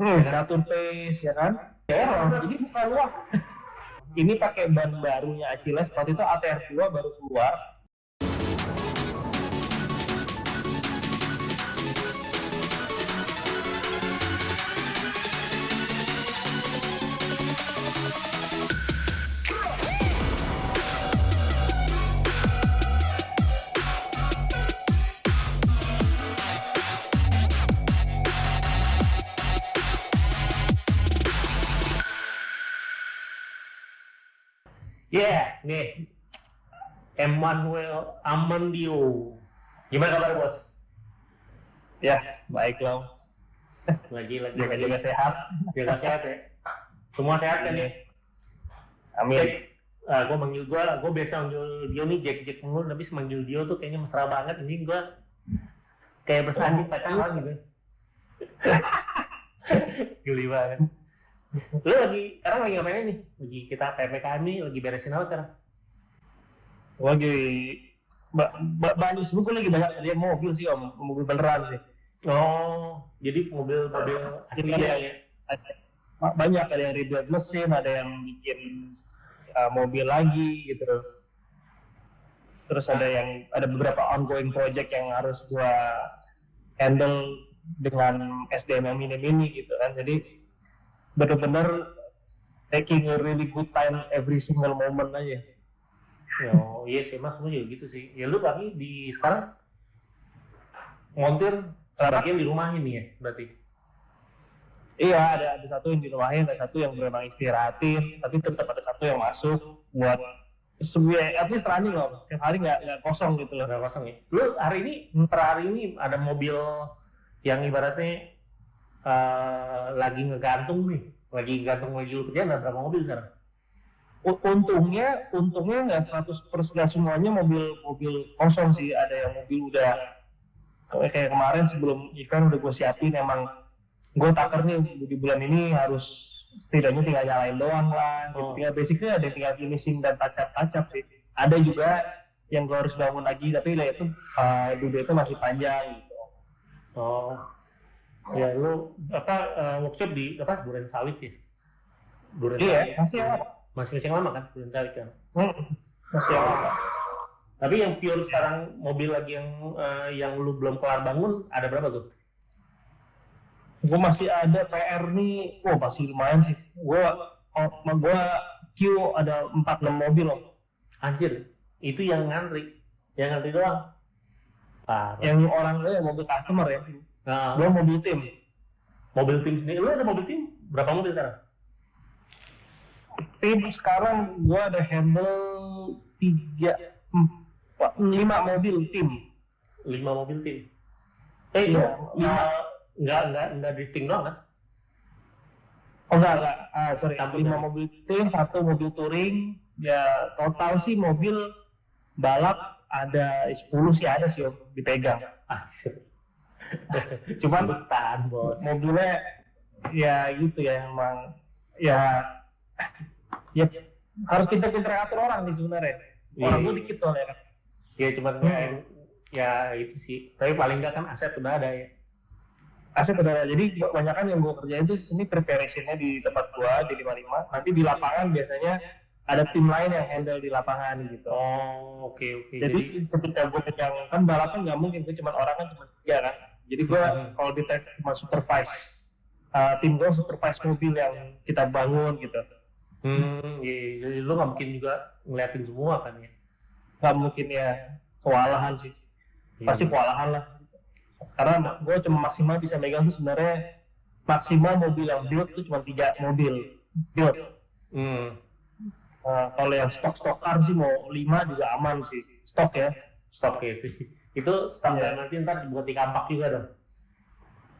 Hmm, ngatur pace ya kan? Error, jadi bukan luar. Ini pakai ban barunya Achilles, waktu itu ATR 2 baru keluar. Yeah, nih. Emmanuel Amandio. Gimana kabar bos? Ya, baik loh. Lagi lagi Jaga lagi juga sehat. jaga sehat ya. Semua sehat kan ya? Amin. Uh, gue manggil gue, gue biasa manggil Dio nih Jack Jack mulu, tapi manggil Dio tuh kayaknya mesra banget. Ini gue kayak bersanding pacaran gitu. Geli banget. Lu lagi sekarang lagi ngapain nih? Lagi kita PPKM nih, lagi beresin apa sekarang? Gua lagi ba ba banyak sih, gue lagi banyak lihat mobil sih om, mobil beneran sih. Oh, jadi mobil-mobil asli Jadi ya? ya, banyak ada yang rebuild mesin, ada yang bikin uh, mobil lagi gitu. Terus ada yang ada beberapa ongoing project yang harus gua handle dengan SDM yang mini-mini gitu kan. Jadi bener-bener taking a really good time every single moment aja. Oh iya sih mas, gue juga gitu sih. Ya lu lagi di sekarang montir bagian di rumah ini ya berarti. Iya, ada ada satu yang dirumahin, ada satu yang memang istirahatin, tapi tetap ada satu yang masuk buat sebuah at least running loh, setiap hari nggak nggak kosong gitu loh. Udah kosong ya. Lu hari ini per hari ini ada mobil yang ibaratnya eh, lagi ngegantung nih, lagi gantung lagi lu kerjaan ada berapa mobil sekarang? Untungnya, untungnya nggak 100 persen nggak semuanya mobil mobil kosong sih, ada yang mobil udah kayak kemarin sebelum event udah gue siapin emang gue taker nih di bulan ini harus setidaknya tinggal nyalain doang lah. Gitu. Oh. Tinggal basicnya ada tinggal finishing dan tacap-tacap sih. Ada juga yang gue harus bangun lagi tapi lah itu uh, dulu itu masih panjang gitu. Oh, ya lu apa eh, workshop di apa Duren Sawit ya? Duren Iya, masih ya. Masih masih lama kan Duren Sawit kan? Hmm, masih lama. Tapi yang pure sekarang mobil lagi yang eh, yang lu belum kelar bangun ada berapa tuh? Gue masih ada PR nih, wah masih lumayan sih. Gue oh, gue queue ada 4-6 mobil loh. Anjir, itu yang ngantri, yang ngantri doang. Parah. Yang orang yang mobil customer ya. Nah, Gue mobil tim. mobil tim sendiri, lu ada mobil tim? Berapa mobil sekarang? Tim sekarang gue ada handle tiga, empat, lima mobil tim. Lima mobil tim. Eh, Iya, lima. eh, nggak nggak nggak drifting doang kan? Oh enggak, enggak. Ah, sorry. Campur lima ya? mobil tim, satu mobil touring. Ya total sih mobil balap ada 10 sih ada sih Om, dipegang. Anjir. Cuman- Sebutan, bos. Mobilnya ya gitu ya emang ya ya harus pinter-pinter ngatur orang sih sebenarnya. Orang Iya. gue dikit soalnya kan. Ya cuman Hmm. ya, ya itu sih. Tapi paling nggak kan aset udah ada ya. aset udah ada. Jadi kebanyakan yang gue kerjain itu ini preparationnya di tempat gua di 55. Nanti di lapangan biasanya ada tim lain yang handle di lapangan gitu. Oh, oke oke. Jadi ketika gue pegang kan balapan nggak mungkin gue cuma orang kan cuma tiga kan. Jadi gue Hmm. kalau di track cuma supervise. Uh, tim gue supervise mobil yang kita bangun gitu. Hmm, iya, jadi lu nggak mungkin juga ngeliatin semua kan ya? Nggak mungkin ya kewalahan sih. Pasti Iya. kewalahan lah. Karena gue cuma maksimal bisa megang tuh sebenarnya maksimal mobil yang build tuh cuma tiga mobil build. Hmm, Nah, kalau yang stok-stok car sih mau lima juga aman sih. Stok ya. stok ya itu. Iya. dan nanti ntar buat di kampak juga dong.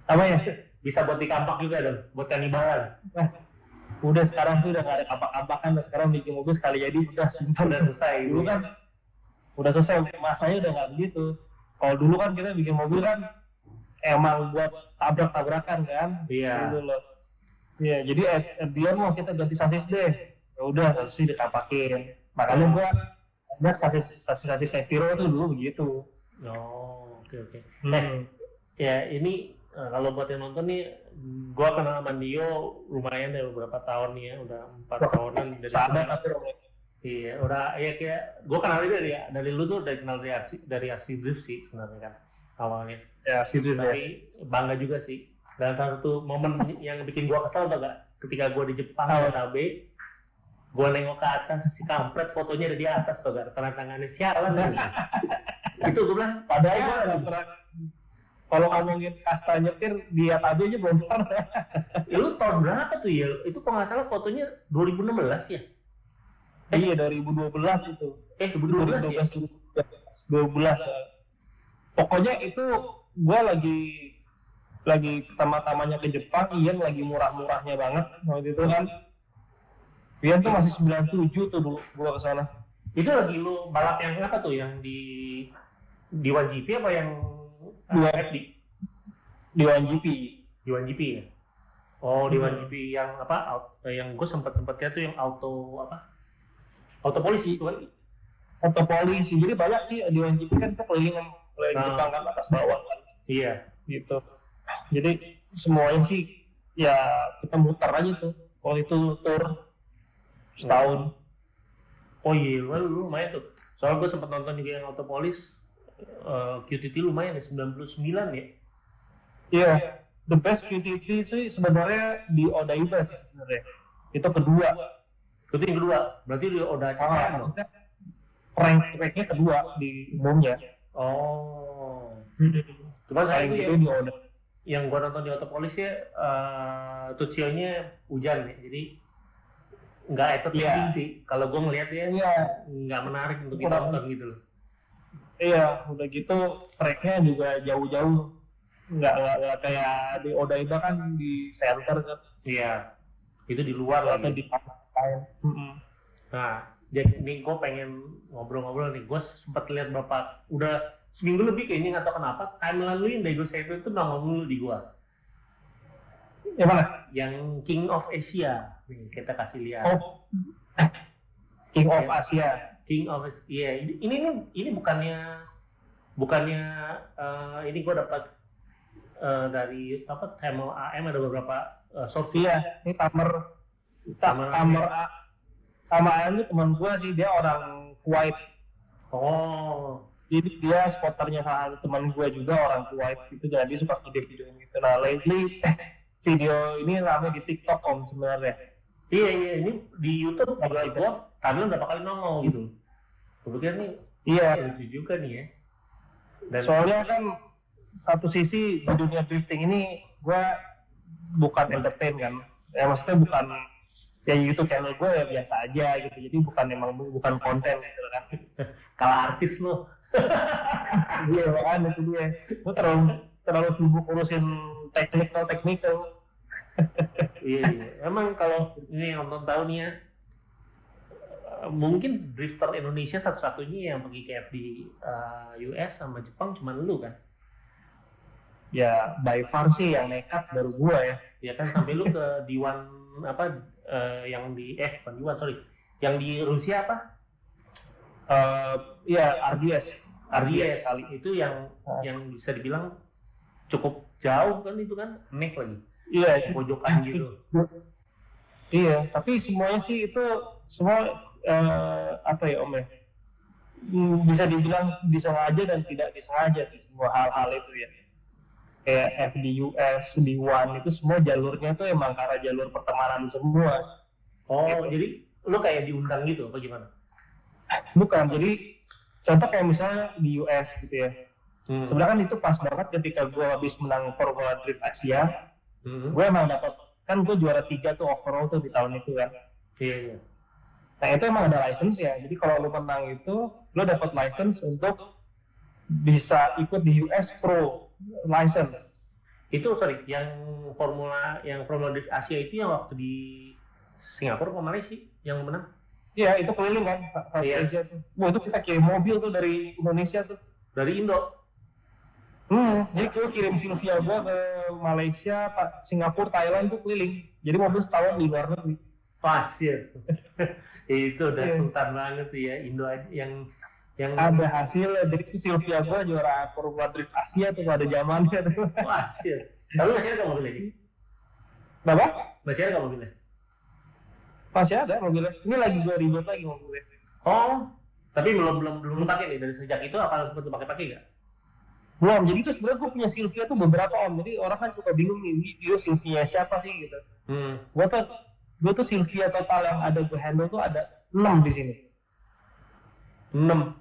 Apa ya? Bisa buat di kampak juga dong, buat kanibalan. Nah, udah sekarang sih udah nggak ada kapak-kapakan udah sekarang bikin mobil sekali jadi udah simpan Udah selesai. dulu kan udah selesai masanya udah nggak begitu kalau dulu kan kita bikin mobil kan emang buat tabrak-tabrakan kan Iya. dulu loh iya jadi at, at the end mau kita ganti sasis deh ya udah sasis dikapakin makanya gua banyak sasis sasis sasis Seviro tuh dulu begitu Oh, oke oke. hmm. Ya ini eh, kalau buat yang nonton nih, gua kenal sama Dio lumayan dari beberapa tahun nih ya, udah empat tahunan dari sana. Iya, udah ya kayak gua kenal dia dari dari lu tuh dari kenal dari aksi dari aksi drift sih sebenarnya kan awalnya. Ya, serius ya. Tapi bangga juga sih. Dan salah satu momen yang bikin gua kesel tau gak? Ketika gua di Jepang Apa? di Gua nengok ke atas si kampret fotonya ada di atas tau gak? Tanda tangannya sialan kan? itu gua bilang Padahal nggak pernah kalau ngomongin kasta nyetir di atas aja belum pernah. Ya lu tahun berapa tuh ya? Itu kalau nggak salah fotonya 2016 ya? Iya 2012 itu. Eh 2012 ya? 2012 ya. Pokoknya itu gua lagi lagi pertama-tamanya ke Jepang, Ian lagi murah-murahnya banget waktu itu kan. Ian tuh masih 97 tuh dulu gua ke sana. Itu lagi lu balap yang apa tuh? Yang di di 1GP apa yang Dua. FD? di 1GP. Di 1GP ya? Oh, di Hmm. 1GP yang apa? eh, yang gue sempet sempet lihat tuh yang auto apa? Auto polisi itu kan? Atau polisi. Jadi banyak sih di 1GP kan kita keliling keliling Nah. Jepang kan atas bawah kan Iya. gitu. Jadi semuanya sih ya kita muter aja tuh. Waktu itu tur setahun. Oh iya, lu, lu lumayan tuh. Soalnya gue sempet nonton juga yang auto polis. eh, QTT lumayan ya, 99 ya. Iya, the best QTT sih sebenarnya di Odaiba sih sebenarnya. Itu kedua. Itu yang kedua. Berarti di Oda Ah, CTM dong? maksudnya rank ranknya kedua di umumnya. Oh. Cuman saya itu gitu yang, di Oda. yang gua nonton di Autopolis ya, uh, tutorialnya hujan ya. Jadi nggak entertaining Iya. sih. Kalau gua ngeliat ya Iya, nggak menarik untuk Kurang. ditonton gitu loh. iya, udah gitu tracknya juga jauh-jauh. Nggak, nggak, nggak kayak di Odaiba kan di center kan. Iya. Itu di luar Atau di lain. Mm-mm. Nah, jadi ini gue pengen ngobrol-ngobrol nih. Gue sempet lihat bapak udah seminggu lebih kayaknya nggak tahu kenapa timeline lu yang Daigo Saito itu nongol dulu di gua. Yang mana? Yang King of Asia. Kita kasih lihat. Oh, King of. Asia. King of Iya, ini ini ini, ini bukannya bukannya eh, ini gue dapat eh, dari apa Tamil AM ada beberapa uh, source Iya, ini Tamer. Tamer. Tamer A- Tamer Ayam itu teman gua sih, dia orang Kuwait. Oh, Jadi dia spotternya salah satu teman gue juga orang Kuwait gitu, jadi suka video-video gitu. Nah, lately video ini rame di TikTok om sebenarnya. Iya iya ini di YouTube juga gue kami berapa kali nongol gitu. Gue pikir nih Iya, ya, lucu juga nih ya. Dan soalnya kan satu sisi di dunia drifting ini gue bukan entertain kan. Ya maksudnya bukan ya YouTube channel gue ya biasa aja gitu. Jadi bukan emang bukan konten gitu kan. kalah artis lo. Iya makanya itu dia. Gue terlalu terlalu sibuk urusin technical technical. Iya iya. Emang kalau ini nonton tahu nih ya, eh, mungkin drifter Indonesia satu-satunya yang pergi KF di eh, US sama Jepang cuma lu kan. Ya by far sih yang nekat baru gue ya. Ya kan sampai lu ke D1 apa eh, yang di eh bukan D1 sorry, yang di Rusia apa? Eh ya RDS. RDS kali itu yang Ah. yang bisa dibilang cukup jauh kan itu kan nek lagi Iya itu pojokan gitu. Iya, tapi semuanya sih itu semua eh, apa ya Om ya? Hmm, Bisa dibilang disengaja dan tidak disengaja sih semua hal-hal itu ya. Kayak FDUS, D1 itu semua jalurnya tuh emang karena jalur pertemanan semua. Oh Gitu. jadi lu kayak diundang gitu apa gimana? Bukan, jadi contoh kayak misalnya di US gitu ya. Hmm. Sebenarnya kan itu pas banget ketika gue habis menang Formula Drift Asia, Hmm. gue emang dapat kan gue juara tiga tuh overall tuh di tahun itu kan. Iya iya. Nah itu emang ada license ya. Jadi kalau lu menang itu, lu dapat license untuk bisa ikut di US Pro license. Itu sorry, yang formula yang Formula Drift Asia itu yang waktu di Singapura apa Malaysia yang menang? Iya itu keliling kan, South Iya. Asia tuh. Wah itu kita kirim mobil tuh dari Indonesia tuh. Dari Indo. Hmm, jadi gue kirim Sylvia gue ke Malaysia, Singapura, Thailand tuh keliling. Jadi mobil setahun di luar negeri. Pasir. itu udah Iya. sultan banget tuh ya Indo yang yang Ada hasil, jadi itu Sylvia gue juara Formula Drift Asia tuh pada zamannya tuh. Pasir. Tapi masih ada mobilnya sih? Kenapa? Masih ada mobilnya? Masih ada mobilnya. Ini lagi gue ribet lagi mobilnya. Oh, tapi belum belum belum lu pakai nih dari sejak itu apa sempat lu pakai-pakai nggak? Belum, jadi tuh sebenarnya gue punya Sylvia tuh beberapa om. Jadi orang kan suka bingung nih, video Sylvia siapa sih gitu. Hmm. Gue tuh, gue tuh Sylvia total yang ada gue handle tuh ada 6 di sini. Enam.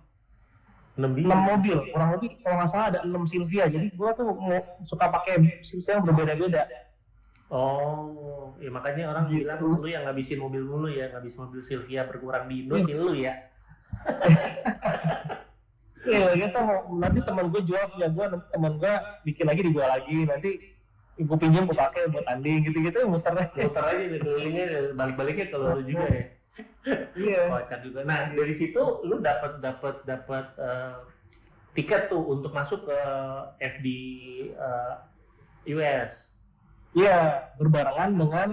Enam biji. 6 mobil, kurang lebih kalau nggak salah ada 6 Sylvia. Jadi gue tuh mau suka pakai Sylvia yang berbeda-beda. Oh, ya makanya orang Gitu. bilang lu yang ngabisin mobil mulu ya, ngabisin mobil Sylvia berkurang di Indo lu ya. Iya, kita mau nanti teman gue jual punya gue, nanti teman gue bikin lagi dijual lagi, nanti gue pinjam gue pakai buat tanding gitu-gitu muter aja. Muter aja kelilingnya balik-baliknya kalau lu juga ya. Iya. Kocak juga. Nah dari situ lu dapat dapat dapat eh, tiket tuh untuk masuk ke FD eh, US. Iya, berbarengan dengan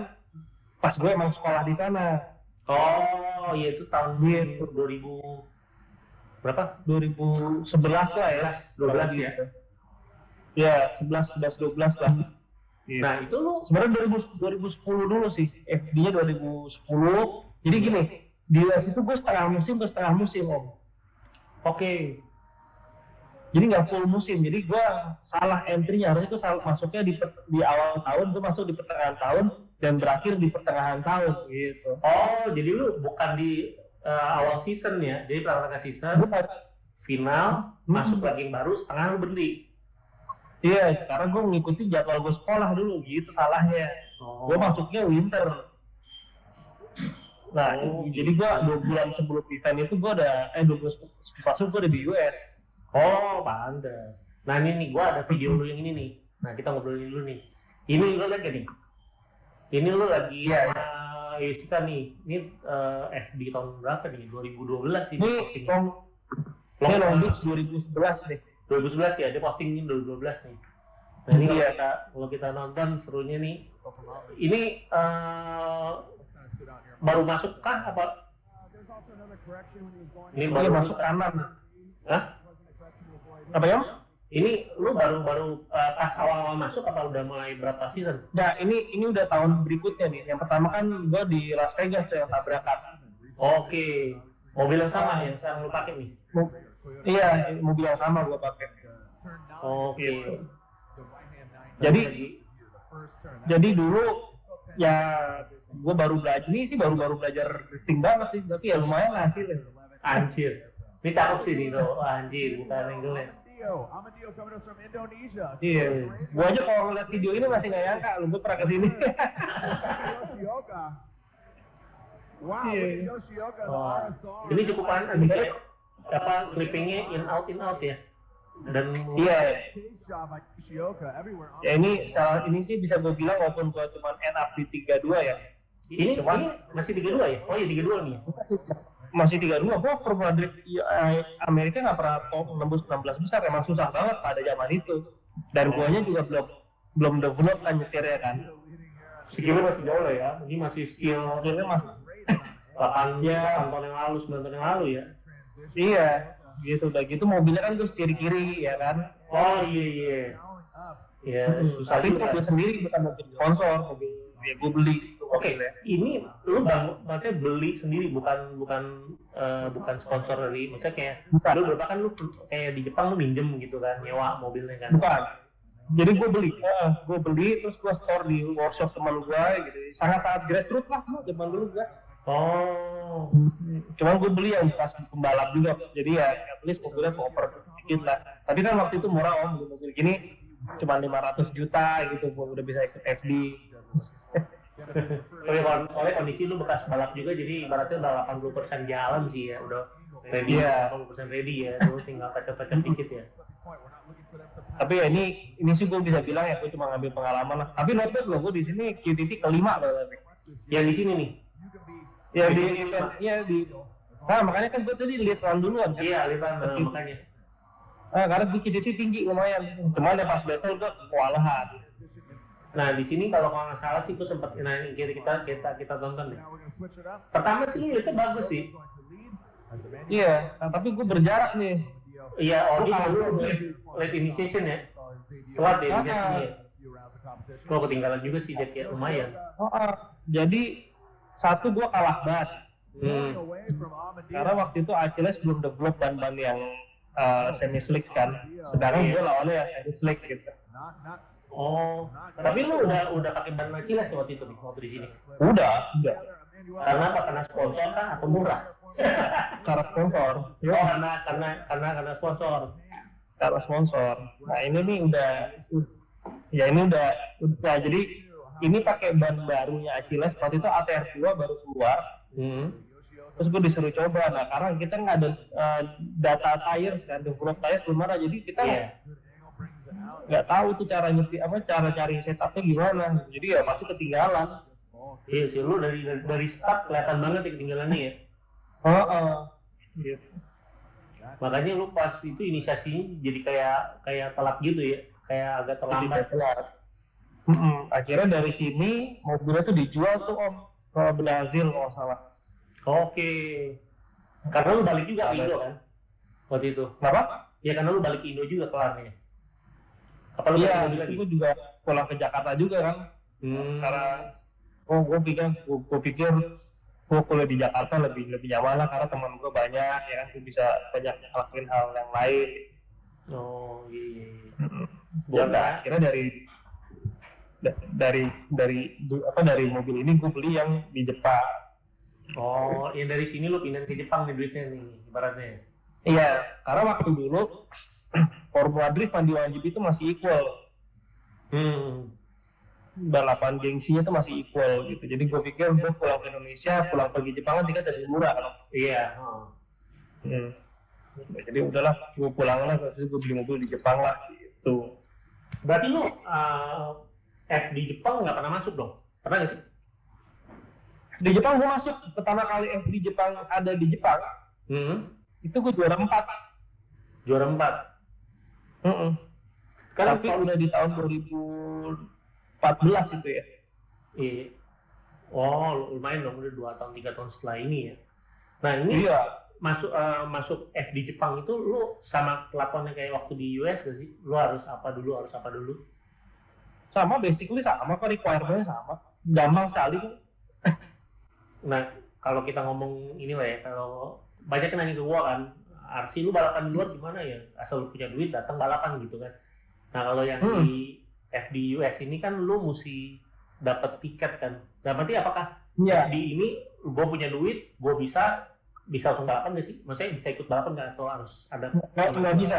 pas gue emang sekolah di sana. Oh, iya itu tahun Gitu. 2000 berapa? 2011 lah ya. 12 ya. Ya, 11, 11, 12 lah. Iya. Nah itu lu Sebenarnya 2000, 2010 dulu sih, FD-nya 2010. Jadi gini, di US itu gue setengah musim ke setengah musim om. oke. Jadi nggak full musim, jadi gue salah entry-nya harusnya itu salah masuknya di di awal tahun, gue masuk di pertengahan tahun dan berakhir di pertengahan tahun gitu. Oh, jadi lu bukan di eh, awal season ya. Jadi pertama season, final, Hmm. masuk lagi yang baru, setengah lu berhenti. Iya, karena gue ngikutin jadwal gue sekolah dulu, gitu salahnya. Oh. Gue masuknya winter. Nah, Oh, jadi gue dua bulan sebelum event itu gue udah, eh dua bulan sebelum masuk gue udah di US. Oh, pantes. Nah ini nih, gua ada video lu yang ini nih. Nah kita ngobrolin dulu nih. Ini lu gak nih? Ini lu lagi sama Yusika nih. Ini eh, FD tahun berapa nih? 2012 sih. Ini. Long, Long- ini Long Beach 2011 deh. 2011 ya, dia posting ini 2012 nih. Nah ini kalau Iya. kita, kalau kita nonton serunya nih, ini eh, baru masuk kah apa? Ini Ini baru masuk kanan. Hah? Apa ya? Ini lu baru baru eh, pas awal-awal masuk apa udah mulai berapa season? Nah, ini ini udah tahun berikutnya nih. Yang pertama kan gue di Las Vegas tuh yang tabrakan. Oke, mobil yang sama yang sekarang lu pakai nih. Mo- Iya, mobil yang sama gue pakai. Oke. Gitu. Jadi jadi dulu ya gue baru belajar ini sih baru-baru belajar drifting banget sih, tapi ya lumayan hasilnya. anjir. Ini cakep sih nih tuh, anjir, bukan angle-nya. Dio, Amadio coming to us from Indonesia. Iya, gue aja kalau ngeliat video ini masih nggak nyangka, lu gue pernah ke sini. Yoshioka. Wow, at Yoshioka, RSR. ini cukup aneh kayak apa clippingnya in out in out ya. Dan Iya, on ya ini salah ini sih bisa gue bilang walaupun gue cuma end up di 32 ya. ini Cuman- ini masih 32 ya? Oh iya 32 nih. Masih 32, gue Formula Drift ya, Amerika nggak pernah top nembus 16 besar, emang susah banget pada zaman itu. Dan guanya juga belum belum develop kan nyetirnya kan. Skillnya masih jauh lah ya. Ini masih skill Akhirnya mas, 8 Ya. 8 tahun yang lalu, 9 tahun yang lalu ya. iya, gitu udah gitu mobilnya kan gue setir kiri ya kan. Oh iya iya. down up. Ya, Hmm, susah tapi mobil sendiri bukan mobil sponsor, mobil ya gue beli. Oke, ini lu bang, maksudnya beli sendiri bukan bukan eh, bukan sponsor dari, maksudnya kayak Bukan. lu berapa kan lu kayak di Jepang lu minjem gitu kan, nyewa mobilnya kan. Bukan. Jadi gue beli, eh, gue beli terus gue store di workshop teman gue gitu. Sangat-sangat grassroots lah zaman dulu gue. Oh, Cuman gue beli yang bekas pembalap juga. Jadi ya at least mobilnya cover dikit lah. Tapi kan waktu itu murah om, mobil gini cuma 500 juta gitu, gue udah bisa ikut FD. Soalnya, kalau- soalnya kondisi lu bekas balap juga, jadi ibaratnya udah 80% jalan sih ya, udah ready, Iya. 80% ready ya, lu tinggal touch-up-touch dikit ya. Tapi ya ini ini sih gue bisa bilang ya gue cuma ngambil pengalaman lah. Tapi not bad loh, gue di sini QTT kelima loh tapi. Yang di sini nih, Ya di eventnya di Nah makanya kan gue tadi lihat run duluan kan. iya, lihat eh, makanya. Ah, karena gue QTT tinggi lumayan. Cuman ya pas battle gue kewalahan. Nah di sini kalau kalau nggak salah sih, gue sempat, nah ini kita kita kita, kita tonton deh. Pertama sih lu lihatnya bagus sih. Iya, nah, tapi gue berjarak nih. Iya, kalah dulu late, initiation ya. Telat ya Ah. initiasinya. few rounds. A competition. Kalau ketinggalan juga sih dia kayak lumayan. Oh, oh. jadi satu gua kalah banget Hmm. karena waktu itu Achilles belum develop ban-ban yang uh, semi slick kan sedangkan gue lawannya yang semi slick gitu Oh, tapi lu udah udah pakai ban Achilles ya waktu itu nih waktu di sini. udah udah Karena apa? Karena sponsor kah atau murah? karena sponsor Oh, karena karena karena karena sponsor. karena sponsor nah ini nih udah ya ini udah udah jadi ini pakai ban barunya Achilles waktu itu ATR 2 baru keluar Hmm. terus gue disuruh coba nah karena kita nggak ada uh, data tires kan develop tires belum ada jadi kita Iya. Nggak tahu tuh cara nyeti apa cara cari setupnya gimana jadi ya pasti ketinggalan Iya sih, lu dari dari, start kelihatan banget ya ketinggalannya ya. oh, oh. gitu Makanya lu pas itu inisiasinya jadi kayak kayak telat gitu ya, kayak agak terlambat. Telat. Mm-mm. akhirnya dari sini mobilnya tuh dijual tuh om ke Brazil kalau salah Oke. Karena lu balik juga ke Indo kan? Waktu itu. kenapa? Ya karena lu balik ke Indo juga kelarnya. Apa lu balik Iya, gue juga pulang ke Jakarta juga kan. Hmm. karena oh gue pikir gue, gue pikir gue kuliah di Jakarta lebih lebih nyaman lah karena teman gue banyak ya kan. Gue bisa banyak ngelakuin hal yang lain. Oh iya. ya akhirnya dari da- dari dari apa dari mobil ini gue beli yang di Jepang. Oh, yang dari sini lu pindah ke Jepang nih duitnya nih, ibaratnya. iya karena waktu dulu Formula Drift mandi wajib itu masih equal Hmm. balapan gengsinya itu masih equal gitu jadi gue pikir gue pulang ke Indonesia pulang pergi Jepang kan tiket lebih murah kan Iya. oh. Hmm. Jadi udahlah, gue pulang lah, terus gue beli mobil di Jepang lah, gitu. Berarti lu uh, F di Jepang nggak pernah masuk dong? Pernah nggak sih? Di Jepang gue masuk, pertama kali F di Jepang ada di Jepang, Hmm. itu gue juara 4. Juara 4. Heeh. Sekarang Tapi udah di tahun 2014 itu ya. Iya. Oh, lumayan dong udah dua tahun tiga tahun setelah ini ya. Nah ini Iya. masuk eh, masuk F di Jepang itu lu sama kelakuannya kayak waktu di US gak sih? Lu harus apa dulu, harus apa dulu? Sama, basically sama kok, requirement sama. Gampang sekali kok. Nah kalau kita ngomong inilah ya, kalau banyak yang nanya ke gua kan, Arsi lu balapan di luar gimana ya? Asal lu punya duit datang balapan gitu kan. Nah kalau yang Hmm. di US ini kan lu mesti dapat tiket kan. Nah berarti apakah Iya. di ini gue punya duit, gue bisa bisa langsung balapan gak sih? Maksudnya bisa ikut balapan nggak atau harus ada? Nggak, nggak bisa.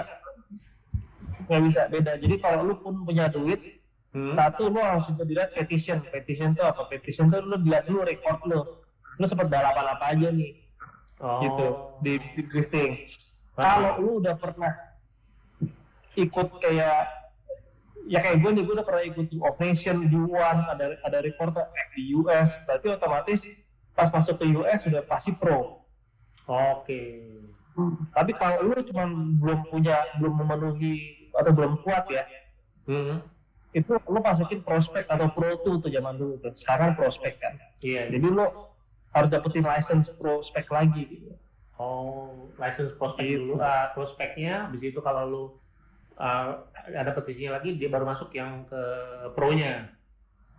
Nggak bisa, beda. Jadi kalau lu pun punya duit, Hmm. satu lu harus dilihat petition. Petition itu apa? Petition itu lu dilihat dulu record lu. Lu sempat balapan apa aja nih, Oh. gitu, di, di drifting. kalau lu udah pernah ikut kayak ya kayak gue nih gue udah pernah ikut of Nation U1 ada ada reporter di US berarti otomatis pas masuk ke US sudah pasti pro Oke. tapi kalau lu cuma belum punya belum memenuhi atau belum kuat ya Hmm. itu lu masukin prospek atau pro tuh tuh zaman dulu tuh sekarang prospek kan Iya. jadi lu harus dapetin license prospek lagi gitu. Oh, license prospek Gitu. dulu. Ah, prospeknya, habis itu kalau lu ah, ada petisinya lagi, dia baru masuk yang ke pro-nya.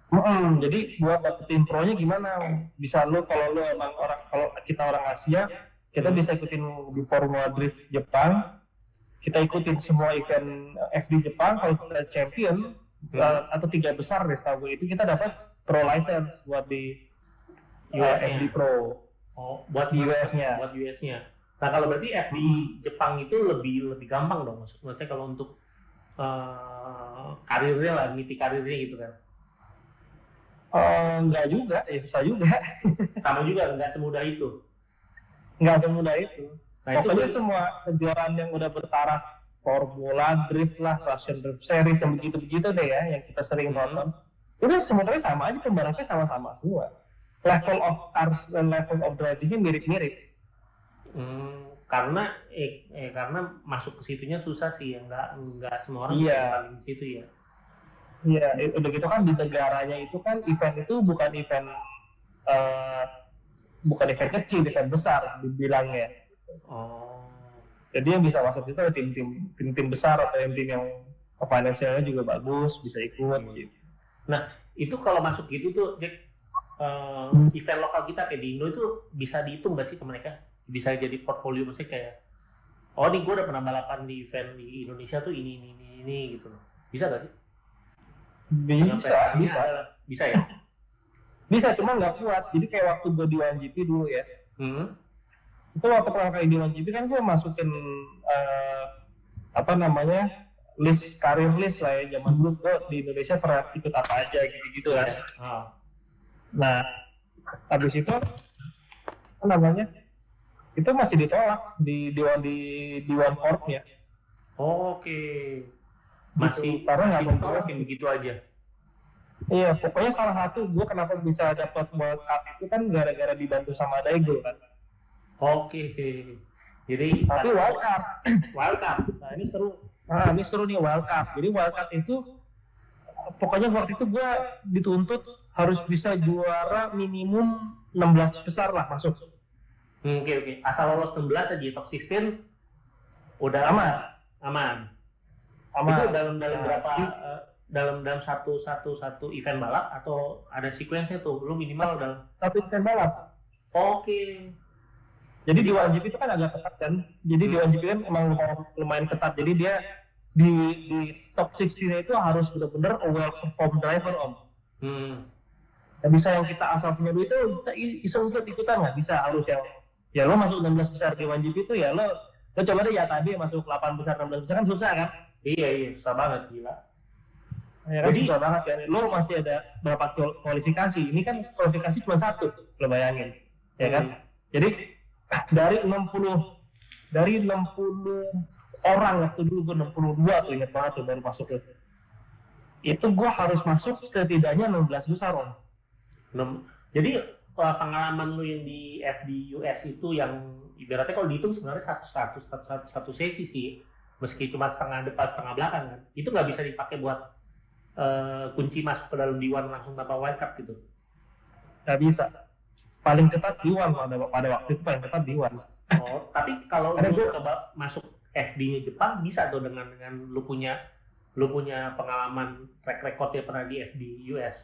Mm-mm, jadi buat dapetin pro-nya gimana? Bisa lu kalau lu emang orang kalau kita orang Asia, kita Hmm. bisa ikutin di Formula Drift Jepang. Kita ikutin semua event eh, FD Jepang. Kalau kita champion Hmm. eh, atau tiga besar deh setahu gue itu kita dapat pro license buat di eh, US-nya. FD Pro Oh, buat di US-nya. buat US-nya. Nah kalau berarti F di Jepang itu lebih lebih gampang dong, maksud- maksudnya kalau untuk eh, karirnya lah, niti karirnya gitu kan. Eh, enggak juga, ya susah juga. Sama juga nggak semudah itu. Enggak semudah itu. Nah itu Pokoknya semua kejuaraan yang udah bertaraf Formula Drift lah, Russian Drift Series yang begitu-begitu deh ya, yang kita sering Hmm. nonton. Itu sebenarnya sama aja pembalapnya sama-sama semua. Level of cars dan level of drivingnya mirip-mirip. Hmm, karena eh, eh, karena masuk ke situnya susah sih ya nggak nggak semua orang bisa paling di situ ya. Iya, i- udah gitu kan di negaranya itu kan event itu bukan event eh, bukan event kecil, event besar dibilangnya. Oh. Jadi yang bisa masuk itu tim-tim tim-tim besar atau tim-tim yang finansialnya juga bagus bisa ikut gitu. Itu kalau masuk gitu tuh, Jack, eh, event lokal kita kayak di Indo itu bisa dihitung nggak sih ke mereka? Bisa jadi portfolio maksudnya kayak, oh nih gue udah pernah balapan di event di Indonesia tuh ini, ini, ini, ini gitu loh. Bisa nggak sih? Bisa, bisa. ada- Bisa ya? Bisa, cuma nggak kuat. Jadi kayak waktu gue di 1GP dulu ya. Hmm. Itu waktu pertama kali di 1GP kan gue masukin eh, apa namanya list karir list lah ya. Zaman dulu gue di Indonesia pernah ikut apa aja gitu-gitu kan. Ah. Nah, habis itu apa namanya? Itu masih ditolak di dewan di dewan korpsnya. Oke. Masih karena nggak masih mau ditolak yang begitu aja. Iya, pokoknya salah satu gue kenapa bisa dapat World Cup itu kan gara-gara dibantu sama Daigo kan. Oke. Jadi Tapi Wild Cup, Wild Card. nah ini seru. Nah ini seru nih Wild Cup. Jadi Wild Cup itu pokoknya waktu itu gue dituntut harus bisa juara minimum 16 besar lah masuk. Hmm, Oke oke. Asal lolos 16 aja top 16 udah Aman. Aman. Sama Itu dalam dalam Nah, berapa di- eh, dalam dalam satu satu satu event balap atau ada sequence tuh lu minimal dalam satu event balap. Oke. Jadi di 1GP itu kan agak ketat kan. Jadi di Hmm. 1GP kan emang lumayan ketat. Jadi dia di di top 16 itu harus benar-benar well performed driver om. Hmm. Nggak bisa yang kita asal punya duit itu kita i- iseng ikut ikutan nggak bisa. Harus yang ya lo masuk 16 besar di 1GP itu ya lo lo coba deh ya tadi masuk 8 besar 16 besar kan susah kan? Iya iya susah banget gila. ya kan? Jadi- susah banget kan? Lo masih ada berapa kual- kualifikasi? Ini kan kualifikasi cuma satu lo bayangin. Ya kan? Hmm. jadi dari 60 dari 60 orang waktu dulu gue 62 tuh inget banget tuh baru masuk tuh. Itu gue harus masuk setidaknya 16 besar om Nem- Jadi eh, pengalaman lu yang di FD US itu yang ibaratnya kalau dihitung sebenarnya satu satu satu, satu, satu sesi sih. Meski cuma setengah depan setengah belakang kan. Itu nggak bisa dipakai buat eh, kunci masuk ke dalam D1 langsung tanpa wildcard gitu. Nggak bisa. Paling ketat Diwan pada pada waktu itu paling ketat Diwan oh tapi kalau lu gua- coba masuk FD-nya Jepang bisa tuh dengan dengan lu punya lu punya pengalaman track record ya pernah di FD US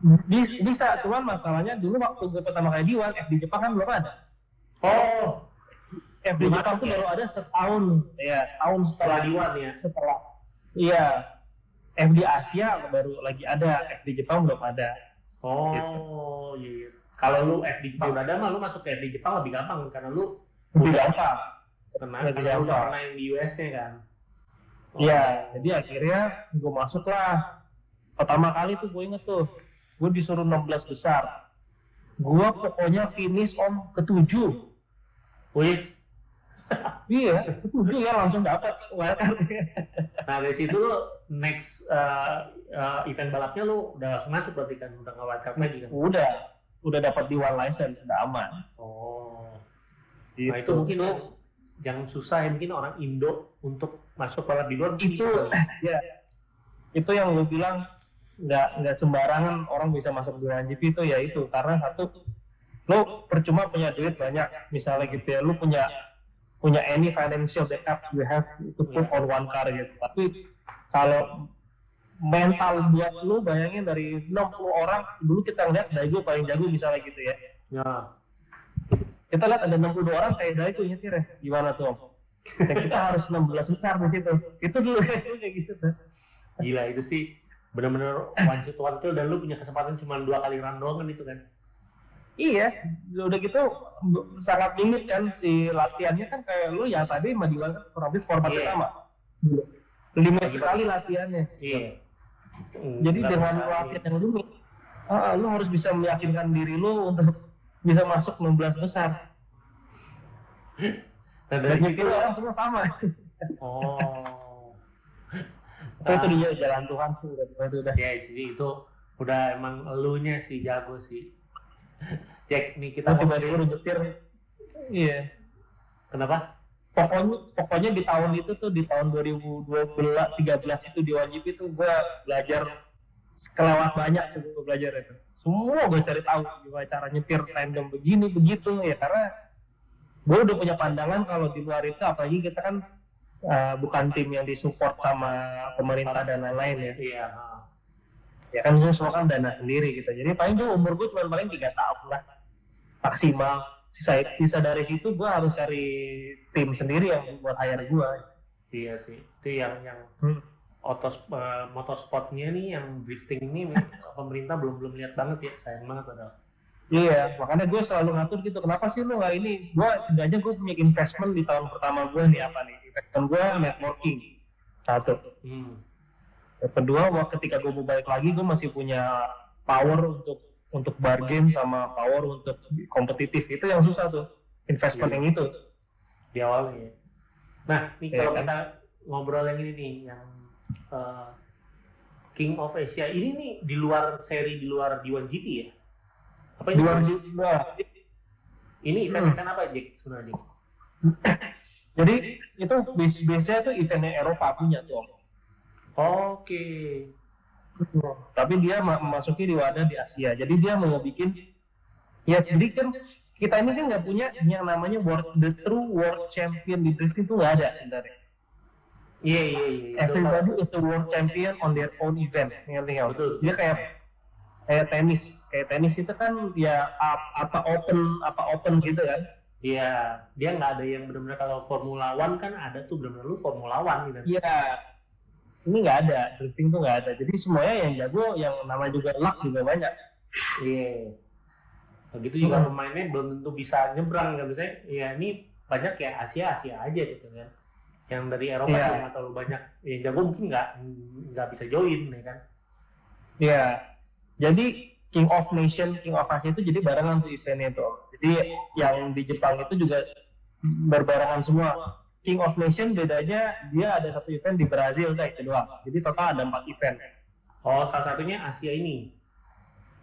bisa, bisa. Cuman masalahnya dulu waktu gue pertama kali Diwan FD Jepang kan belum ada. Oh. FD Belum Jepang tuh baru ada setahun. Ya setahun setelah setelah D1 ya. Setelah. Iya. FD Asia baru lagi ada. FD Jepang belum ada. Oh, iya. iya. Kalau lu FD Jepang udah ada mah lu masuk ke FD Jepang lebih gampang karena lu lebih gampang. karena, Lebih lu udah pernah yang di US-nya kan. Oh. Iya, jadi akhirnya gue masuk lah. Pertama kali tuh gue inget tuh, gue disuruh 16 besar. Gue pokoknya finish om ketujuh. Wih, Iya, ketujuh ya langsung dapat wildcard. nah dari situ lu next uh, uh, event balapnya lu udah langsung masuk berarti kan udah nggak wildcard lagi kan? udah, udah dapat di one license, udah aman. Oh, Gitu. nah itu mungkin yang, yang susah ya mungkin orang Indo untuk masuk balap di luar itu gitu. ya itu yang lu bilang nggak nggak sembarangan orang bisa masuk di GP itu ya itu. Karena satu lu percuma punya duit banyak. Misalnya gitu ya lu punya punya any financial backup you have to put on one car gitu. Tapi kalau mental buat lu bayangin dari 60 orang dulu kita ngeliat Daigo paling jago misalnya gitu ya. Ya. kita lihat ada 62 orang kayak Daigo nyetir ya. Gimana tuh om? Dan kita harus 16 besar di situ. Itu dulu. Kayak gitu tuh Gila itu sih bener-bener one shot one kill dan lu punya kesempatan cuma dua kali run doang kan itu kan. Iya, udah gitu sangat limit kan si latihannya kan kayak lu ya tadi sama Diwan kan kurang lebih formatnya Iya. sama. Limit sekali latihannya. Iya. Jadi Nggak dengan bisa, latihan yang limit, ah, lu harus bisa meyakinkan diri lu untuk bisa masuk 16 besar. Nah, Dan dari situ itu orang semua sama. Oh. Tapi itu dia jalan Tuhan sih udah itu udah. Ya, jadi itu udah emang elunya sih jago sih. Cek nih kita tiba-tiba udah nyetir. Iya. Kenapa? Pokoknya pokoknya di tahun itu tuh di tahun 2012 13 itu di wajib itu gue belajar kelewat banyak tuh gue belajar itu. Semua gue cari tahu gimana cara nyetir tandem begini begitu ya karena gue udah punya pandangan kalau di luar itu apalagi kita kan uh, bukan tim yang disupport sama pemerintah dan lain-lain ya. Iya. ya kan itu semua kan dana sendiri gitu jadi paling tuh umur gue cuma paling tiga tahun lah maksimal sisa sisa dari situ gue harus cari tim sendiri yang buat hire gue Iya sih. Itu yang yang hmm. otos eh, motorsportnya nih yang drifting ini pemerintah belum belum lihat banget ya sayang banget padahal. Iya, makanya gue selalu ngatur gitu. Kenapa sih lu nggak ini? Gue setidaknya gue punya investment di tahun pertama gue nih apa nih? Investment gue networking satu. Hmm. Yang kedua, wah, ketika gue mau balik lagi, gue masih punya power untuk untuk bargain sama power untuk kompetitif. Itu yang susah tuh, investment Iya. yang itu. Di awalnya. ya. Nah, nih Iya kalau kan? kita ngobrol yang ini nih yang eh, King of Asia ini nih di luar seri di luar D1GP ya? Apa Di ini? luar Ini Hmm. event-event apa Jack sebenarnya? Jadi itu biasanya tuh eventnya Eropa punya tuh. Oke. Tapi dia ma- memasuki di wadah di Asia. Jadi dia mau bikin ya jadi kan kita ini kan nggak punya yang namanya world, the true world champion di drifting itu nggak ada sebenarnya. Iya iya iya. itu Everybody is the world champion on their own event. Ngerti nggak? Betul. Dia kayak kayak tenis. Kayak tenis itu kan ya ap- apa open apa open gitu kan. Iya, dia nggak ada yang benar-benar kalau Formula One kan ada tuh benar-benar lu Formula One gitu. Iya. Ini nggak ada, drifting tuh nggak ada. Jadi semuanya yang jago, yang namanya juga luck juga banyak. Iya. Begitu juga Hmm. pemainnya belum tentu bisa nyebrang kan misalnya. Ya ini banyak ya Asia Asia aja gitu kan. Yang dari Eropa Iya. juga nggak terlalu banyak. Yang jago mungkin nggak nggak bisa join ya kan. Iya. Jadi King of Nation, King of Asia itu jadi barengan tuh eventnya itu. Jadi yang di Jepang itu juga berbarengan semua. King of Nation bedanya dia ada satu event di Brazil kayak itu doang. Jadi total ada empat event. Oh salah satunya Asia ini.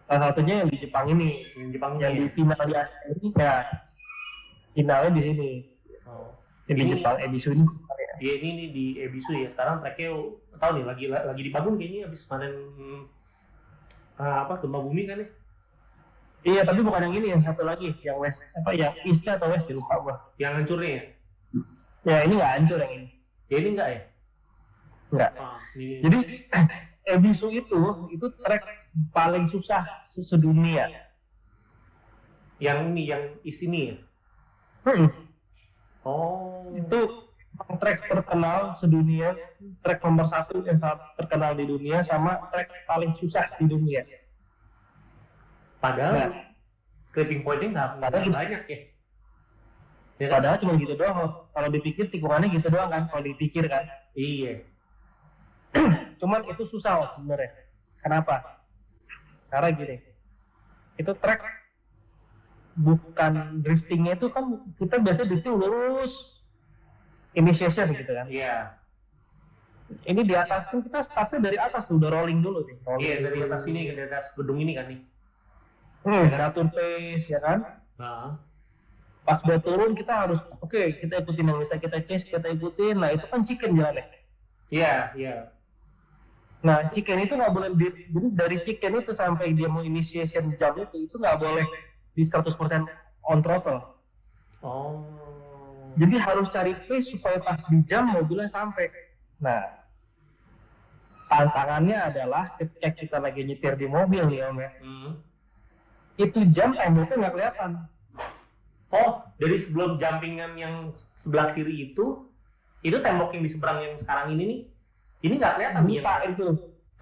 Salah satunya yang di Jepang ini, Yang Jepang yang di ini. final di Asia ini ya finalnya di sini. Oh. Yang di Ini- Jepang Ebisu ini. Iya ini, ini di Ebisu ya. Sekarang tracknya tahu nih lagi lagi dibangun kayaknya habis panen ah, apa gempa bumi kan ya. Iya, tapi bukan yang ini, yang satu lagi, yang West apa yang East atau West lupa gua. Yang hancurnya ya. Ya ini nggak hancur yang ini, Ya ini enggak ya? nggak. Ah, ini. Jadi Ebisu itu itu trek paling susah se- sedunia. yang ini yang is ini ya. Hmm, Oh. itu trek terkenal sedunia, trek nomor satu yang sangat terkenal di dunia sama trek paling susah di dunia. Padahal Nah. clipping pointnya nggak Padahal- banyak ya. Ya kan? Padahal cuma gitu doang. Kalau dipikir tikungannya gitu doang kan, kalau dipikir kan. Iya. Cuman itu susah loh sebenarnya. Kenapa? Karena gini, itu trek bukan driftingnya itu kan kita biasa drifting lurus initiation gitu kan. Iya. Ini di atas kan kita startnya dari atas tuh udah rolling dulu nih. Rolling Iya dari dulu. atas sini ke atas gedung ini kan nih. Hmm, ngatur pace ya kan. Nah. Pas udah turun kita harus oke kita ikutin yang bisa kita chase kita ikutin. Nah itu kan chicken jalannya. Iya iya. Nah chicken itu nggak boleh di, jadi dari chicken itu sampai dia mau initiation jam itu itu nggak boleh di 100% on throttle. Oh. Jadi harus cari pace supaya pas di jam mobilnya sampai. Nah, tantangannya adalah ketika kita lagi nyetir di mobil nih om ya, Hmm. itu jam temboknya nggak kelihatan. Oh dari sebelum jumpingan yang sebelah kiri itu itu tembok yang di seberang yang sekarang ini nih ini nggak kelihatan Buta yang- itu.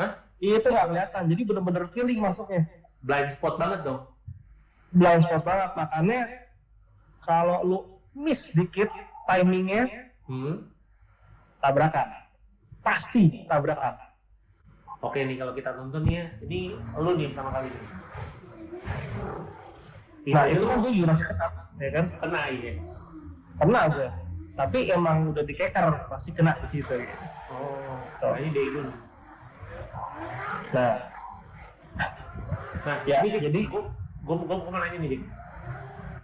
Hah? Iya itu nggak kelihatan. Jadi bener-bener feeling masuknya. blind spot banget dong. Blind spot banget. Makanya kalau lu miss dikit timingnya Hmm. tabrakan. Pasti tabrakan. Oke nih kalau kita tonton ya, ini lu nih pertama kali nih. Nah itu lu kan gue juga masih kena, ya kan? kena ya. Kena gue. Tapi emang udah dikeker, pasti kena di situ. Gitu. Oh, Tuh. nah ini Daegun. Nah, Nah, Ya, ini jadi- gua, gua mau nanya nih, Dik.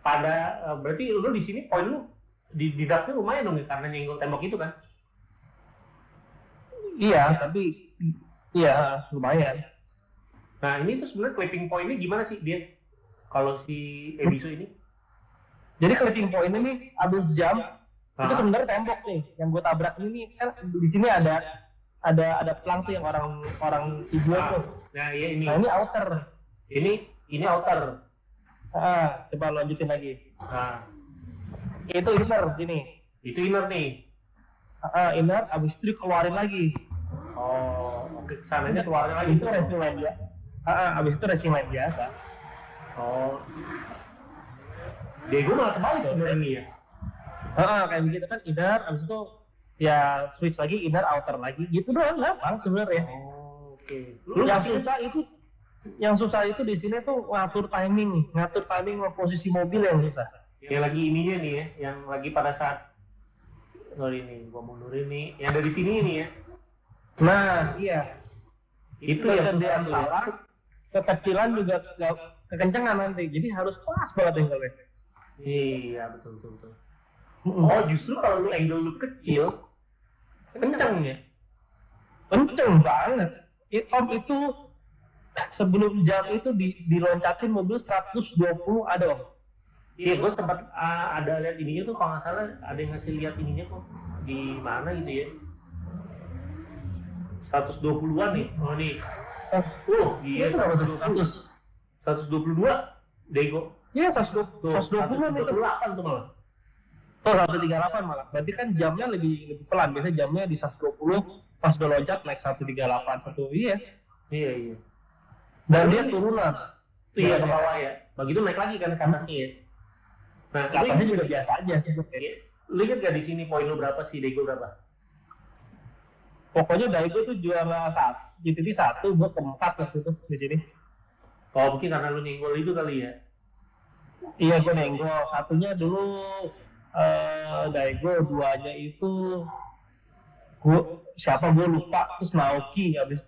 Pada eh, berarti lu di sini poin lu di di dapnya lumayan dong ya karena nyenggol tembok itu kan? iya, tapi iya lumayan. Nah, ini tuh sebenarnya clipping pointnya gimana sih dia? Kalau si Ebisu ini? Jadi clipping point ini abis jam itu Ah. sebenarnya tembok nih yang gue tabrak ini kan di sini ada ada ada pelang tuh yang orang orang hijau Ah. tuh Nah, iya ini. Nah ini outer. Ini ini outer. Ah, coba lanjutin lagi. Nah, Itu inner sini. itu inner nih. Ah, inner, abis itu dikeluarin lagi. Oh, oke. Sananya keluarin lagi. Itu racing line biasa. Ah, abis itu racing line biasa. Oh. Diego malah kebalik sebenarnya ini ya. Ah, kayak begitu kan inner, abis itu ya switch lagi inner, outer lagi. Gitu doang gampang sebenarnya. Oh, oke. Lu yang susah itu yang susah itu di sini tuh ngatur timing, ngatur timing sama posisi mobil yang susah. yang lagi ininya nih ya, yang lagi pada saat sorry nih, gua mundurin nih, yang dari sini nih ya. Nah, iya. Itu Kalau yang susah tuh ya. salah, kekecilan juga gak kekencengan nanti. Jadi harus pas banget angle-nya. Iya, betul betul betul. Oh, justru kalau lu angle lu kecil, kenceng ya. kenceng banget. It, om itu sebelum jam itu di, diloncatin mobil 120 ada om. Iya, gue sempat ah, ada lihat ininya tuh kalau nggak salah ada yang ngasih lihat ininya kok di mana gitu ya. 120-an nih. Oh nih. Oh, Oh, iya itu berapa tuh? 100. 122 Dego. Iya 120 Tuh, 120 itu. 128 tuh malah. Oh 138 malah. Berarti kan jamnya lebih, lebih pelan. Biasanya jamnya di 120 pas udah loncat naik 138 satu iya. Iya, iya. Dan dia turunan. Iya, ke bawah ya. Begitu naik lagi kan ke atasnya ya. Nah, Katanya tapi juga biasa aja. Iya. Lu inget gak di sini poin lu berapa sih, Dego berapa? Pokoknya Daigo tuh juara satu, GTD satu, gue keempat waktu itu di sini. Oh, mungkin karena lu nyenggol itu kali ya. Iya gue nenggol. Satunya dulu eh Daigo, duanya itu gue siapa gue lupa terus Naoki abis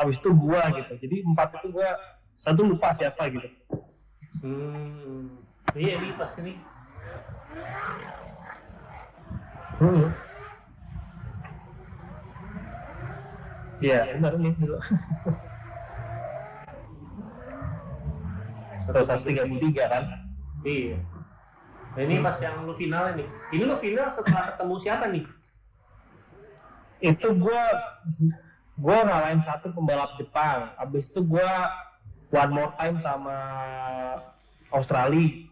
abis itu gue gitu. Jadi empat itu gue satu lupa siapa gitu. Hmm. Iya, ini pas ini. Hmm. Iya benar nih dulu. Terus tiga puluh tiga kan? Iya. Nah, ini pas yang lu final ini. Ini lu final setelah ketemu siapa nih? Itu gue gue ngalahin satu pembalap Jepang abis itu gue one more time sama Australia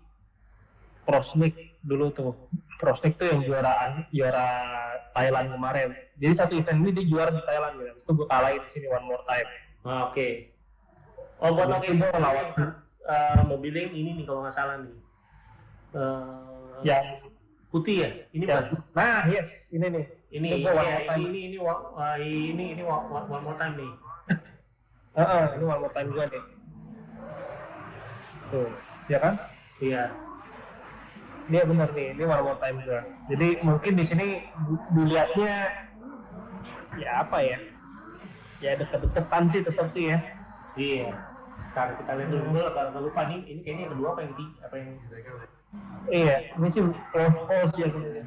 Prosnik dulu tuh Prosnik tuh yang juara juara Thailand kemarin jadi satu event ini dia juara di Thailand gitu abis itu gue kalahin di sini one more time Ah, Oke. Oh, buat itu gua lawan. eh, mobilnya yang ini nih kalau nggak salah nih. Eh, yang putih ya? Ini bukan? nah yes ini nih Ini, iya, ini, ini, ini, ini, ini, wa- one more time nih. Heeh, ini one more time gue nih tuh ya kan Iya. Dia benar nih, ini one more time gue. Jadi mungkin di sini di- dilihatnya ya apa ya? Ya deket-deketan sih tetap sih ya. Iya. Sekarang kita lihat dulu, agak lupa nih, ini kayaknya yang kedua apa yang ketiga? Apa yang Iya, ini sih close close ya sebenarnya.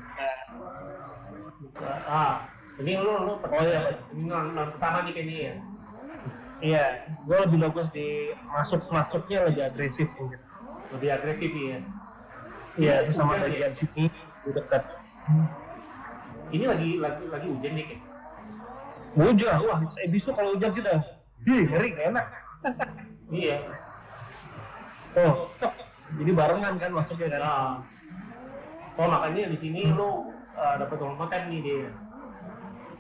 Ah ini lu lu Oh, iya. ini non, non pertama nih kayaknya ya. Iya, gue lebih bagus di masuk masuknya lebih agresif mungkin. Lebih agresif ya. Iya, itu sama Hujan ya? bagian sini di dekat. Ini lagi lagi lagi hujan nih kayak. Hujan, wah, saya bisu kalau hujan sih dah. Hi, ngeri, nggak enak. Iya. Oh, jadi barengan kan masuknya kan. Nah. Oh makanya di sini lu uh, dapat one more time nih dia.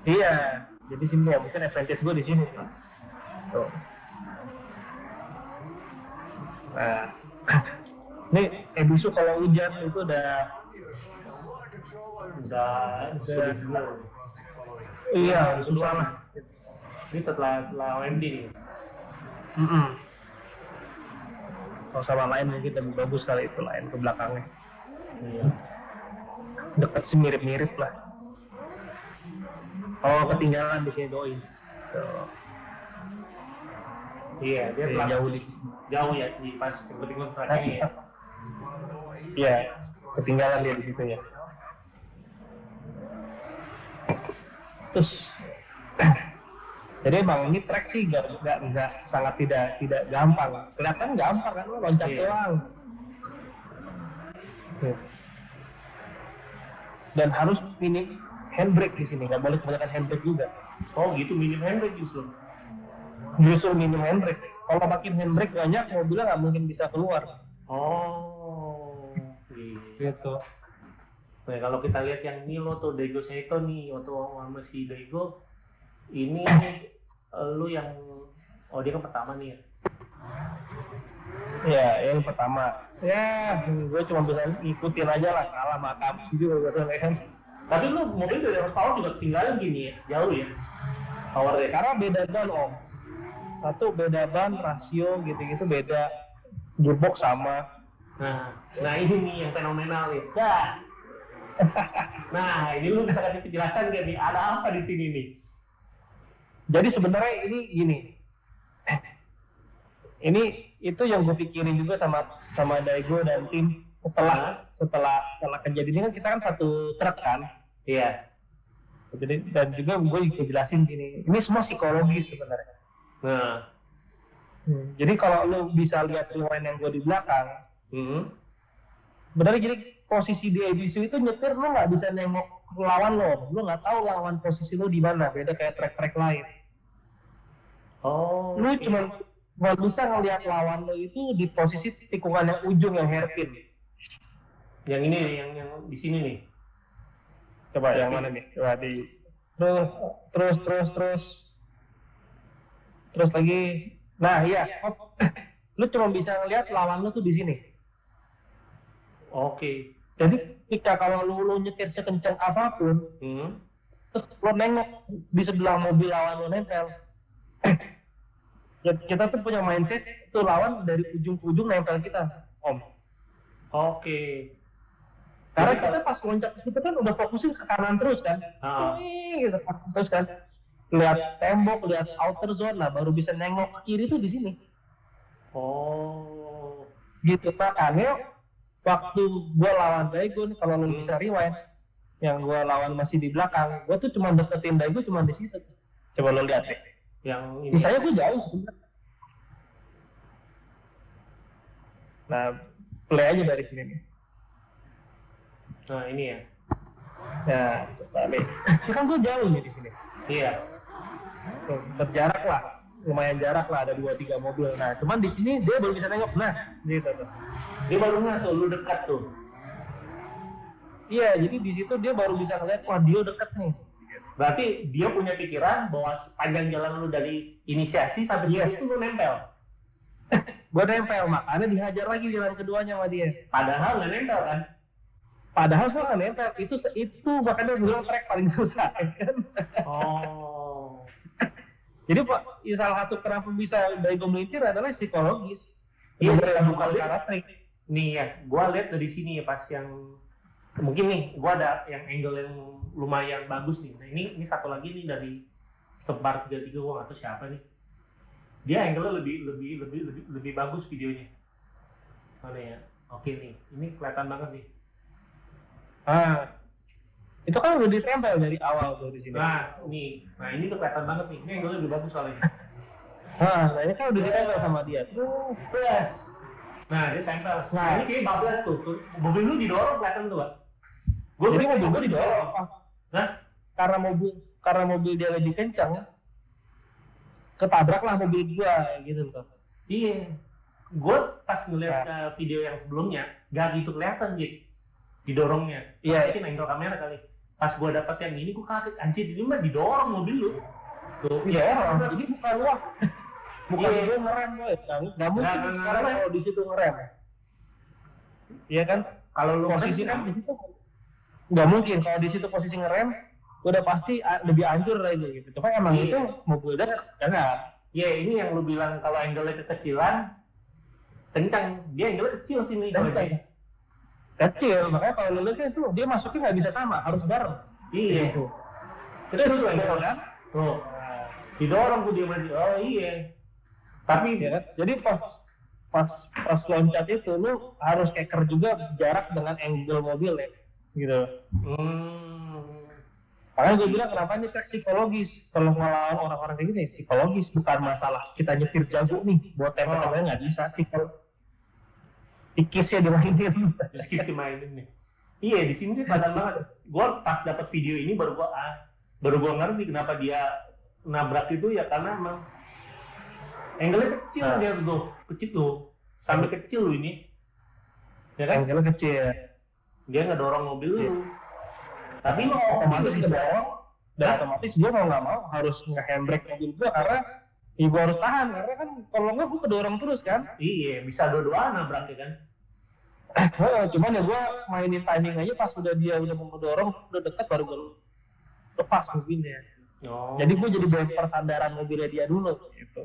Iya, jadi sini ya mungkin advantage gue di sini. Tuh. Nah, ini Ebisu kalau hujan itu udah Udah sudah iya udah susah lah. Ini setelah setelah OMD nih. Mm Kalau sama lain mungkin lebih bagus kali itu lain ke belakangnya. Iya. Dekat sih mirip-mirip lah. Oh ketinggalan di sini doi. Iya, dia Iya, telah jauh di. jauh ya di pas kebetulan terakhir ya. Iya, ketinggalan dia di situ ya. Terus, jadi emang ini track sih nggak nggak nggak sangat tidak tidak gampang. Kelihatan gampang kan lo loncat Iya. doang. Tuh. Dan harus minim handbrake di sini, nggak boleh kebanyakan handbrake juga. Oh gitu minim handbrake justru. justru minim handbrake. Kalau makin handbrake banyak, mobilnya nggak mungkin bisa keluar. Oh, iya. Gitu. Nah, kalau kita lihat yang Milo tuh Daigo Seito nih, waktu sama si Daigo, ini eh, lu yang, oh dia kan pertama nih ya. Ya, yang pertama. Ya, gue cuma bisa ngikutin aja lah, kalah sama kamu juga biasanya kan. Tapi lu mobil dari horsepower juga ketinggalan gini ya, jauh ya. Powernya. Karena beda ban om. Satu beda ban, rasio gitu-gitu beda. Gearbox sama. Nah, nah ini nih yang fenomenal nih. Dah. Nah, ini lu bisa kasih penjelasan gak nih? Ada apa di sini nih? Jadi sebenarnya ini gini. Ini itu yang gue pikirin juga sama sama Daigo dan tim setelah setelah setelah kejadian ini kan kita kan satu truk kan. Iya. Jadi dan juga gue juga jelasin gini. Ini semua psikologis sebenarnya. Nah, Hmm, Jadi kalau lu bisa lihat rewind yang gue di belakang, hmm. sebenarnya jadi posisi di ABC itu nyetir lu nggak bisa nengok lawan lo, lu nggak tahu lawan posisi lu di mana, beda kayak track-track lain. Oh. Lu oke. cuma nggak bisa ngelihat lawan lo itu di posisi tikungan yang ujung yang hairpin. yang ini nih, yang yang di sini nih. Coba yang mana nih? Coba di terus terus terus terus terus lagi. Nah iya, lu cuma bisa ngelihat lawan lu tuh di sini. Oke. Jadi ketika kalau lu, lu nyetir sekencang apa pun, Hmm. terus lo nengok di sebelah mobil lawan lo nempel kita tuh punya mindset tuh lawan dari ujung ke ujung nempel kita om Oke. karena Jadi kita pas loncat kita kan udah fokusin ke kanan terus kan Ah. Wih, gitu terus kan lihat tembok lihat outer zone lah baru bisa nengok ke kiri tuh di sini Oh. gitu makanya waktu gua lawan Daigo nih, kalau lo Hmm. bisa rewind yang gua lawan masih di belakang gua tuh cuma deketin Daigo cuma di situ coba lo lihat deh Yang ini. Misalnya gue jauh sebenarnya. Nah, play aja dari sini nih. Nah, ini ya. Ya. Ini kan gue jauh nih di sini. Iya. Tuh, berjarak lah. Lumayan jarak lah, ada dua tiga mobil. Nah, cuman di sini dia baru bisa nengok. Nah, gitu tuh. Dia baru nggak tuh, lu dekat tuh. Iya, jadi di situ dia baru bisa ngeliat, wah dia deket nih. Berarti dia punya pikiran bahwa sepanjang jalan lu dari inisiasi sampai Yes. situ lu nempel. Gue nempel, makanya dihajar lagi jalan keduanya sama dia. Padahal nggak nempel kan? Padahal gue nggak nempel, itu itu makanya bilang track paling susah kan. Oh. Jadi pak, ya salah satu kenapa bisa Daigo melintir adalah psikologis. Iya, bukan trik. Nih ya, gua lihat dari sini ya pas yang mungkin nih, gua ada yang angle yang lumayan bagus nih. Nah ini ini satu lagi nih dari sebar 33 gua nggak tahu siapa nih. Dia angle lebih lebih lebih lebih lebih bagus videonya. Mana ya? Oke nih, ini kelihatan banget nih. Ah, itu kan udah ditempel dari awal tuh di sini. Nah, nih, nah ini tuh kelihatan banget nih. Ini angle lebih bagus soalnya. Nah, nah ini kan udah ditempel sama dia. Tuh, Plus. Nah, dia tempel. Nah, Nah. ini kayak bablas tuh. Mobil lu didorong kelihatan tuh, Pak. Jadi pikir mobil gue didorong. Ah, Hah? Karena mobil karena mobil dia lebih kencang, ketabraklah mobil gua gitu loh. Iya. Gue pas ngeliat Nah. uh, video yang sebelumnya, gak gitu kelihatan, Jik. Didorongnya. Iya. Mungkin angle kamera kali. Pas gue dapet yang ini, gue kaget. Anjir, ini mah didorong mobil lu. Tuh. Didorong. Jadi bukan wah. Bukan Iya. gue ngerem gue. Nggak mungkin nggak sekarang kalau di situ ngerem. Iya kan? Kalau lu posisi kan di situ nggak mungkin kalau di situ posisi ngerem udah pasti lebih hancur lah itu gitu. Cuma emang Iya. itu mobil dia jangan. Iya, ini yang lu bilang kalau angle-nya kekecilan, kencang. Dia angle kecil sini. dia. Kecil, makanya kalau lu lihat itu dia masuknya nggak bisa sama, harus bareng. Iya. Gitu. Terus Terus lu angle kan? Tuh. Didorong tuh dia maju. Oh iya. Tapi Ya kan? Jadi pas pas pas loncat itu lu harus keker juga jarak dengan angle mobil ya. Gitu. hmm, Makanya gue bilang kenapa ini psikologis. Kalau ngelawan orang-orang kayak gini psikologis bukan masalah kita nyetir jago nih buat tempat Oh. nggak bisa psikol. Tikisnya dimainin. Rizky sih mainin nih. Iya di sini kelihatan banget. Gua pas dapat video ini baru gua ah, baru gua ngerti kenapa dia nabrak itu ya karena emang Angle-nya kecil Nah. dia tuh, kecil tuh. Sampai kecil lu ini. Ya kan? Angle kecil. Dia ngedorong mobil lu. Iya. Tapi Tapi otomatis bisa- ke bawah dan otomatis gue mau nggak mau harus nge-handbrake mobil gue karena ya gue harus tahan karena kan kalau nggak gue kedorong terus kan Iya, bisa dua-duaan nabrak ya kan. Heeh, cuman ya gue mainin timing aja pas udah dia udah mau ngedorong udah deket baru gue lepas mobilnya Oh. jadi gue jadi bumper sandaran mobilnya dia dulu gitu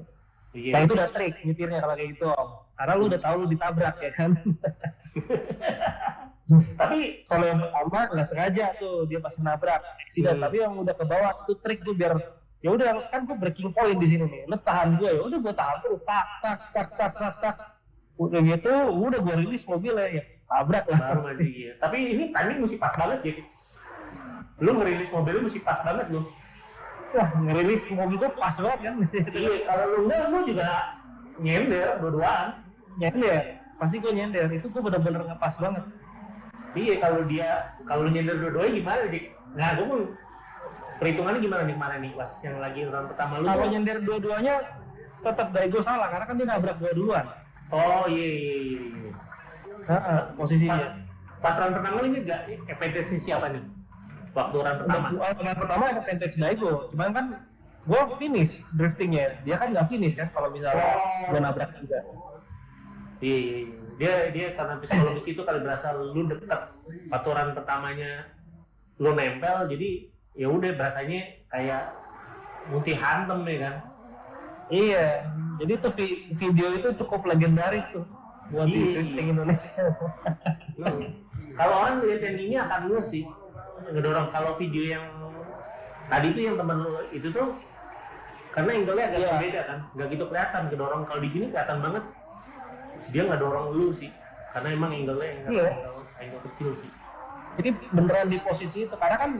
iya. nah itu udah trik nyetirnya kalau kayak gitu om karena lu udah tahu lu ditabrak ya kan Tapi kalau yang pertama nggak sengaja tuh dia pasti nabrak accident Hmm. tapi yang udah ke bawah itu trik gue biar ya udah kan gue breaking point di sini nih lu tahan gue ya udah gue tahan terus tak tak tak tak tak tak udah gitu udah gue rilis mobilnya ya tabrak lah baru iya. Tapi ini timing mesti pas banget ya. Lu ngerilis mobil lu mesti pas banget lu. wah ngerilis mobil gue pas banget kan iya, kalau lu enggak lu juga nyender dua-duaan. nyender pasti gue nyender itu gue bener-bener ngepas banget Iya, kalau dia kalau nyender dua-duanya gimana, Dik? Nah, gue mau perhitungannya gimana nih kemarin nih, pas yang lagi round pertama lu? kalau nyender dua-duanya tetap dari gue salah karena kan dia nabrak gue duluan Oh iya iya iya. iya. Pas, posisinya pas round pertama lu enggak FPTC siapa nih? Waktu round pertama. pertama yang pertama ada vintage Daigo cuman kan gue finish driftingnya dia kan nggak finish kan kalau misalnya Oh. gue nabrak juga Iya iya iya. Dia dia karena psikologis itu kali berasa lu deket aturan pertamanya lu nempel jadi ya udah berasanya kayak multi hantem ya kan. iya jadi tuh vi- video itu cukup legendaris tuh buat di Iya. drifting Indonesia Hmm. Kalau orang lihat yang ini akan lu sih ngedorong kalau video yang tadi itu yang temen lu itu tuh karena angle-nya agak Iya. berbeda kan, nggak gitu kelihatan kedorong. Kalau di sini kelihatan banget dia nggak dorong lu sih, karena emang angle-nya angle, Iya. angle, angle kecil sih. jadi beneran di posisi itu karena kan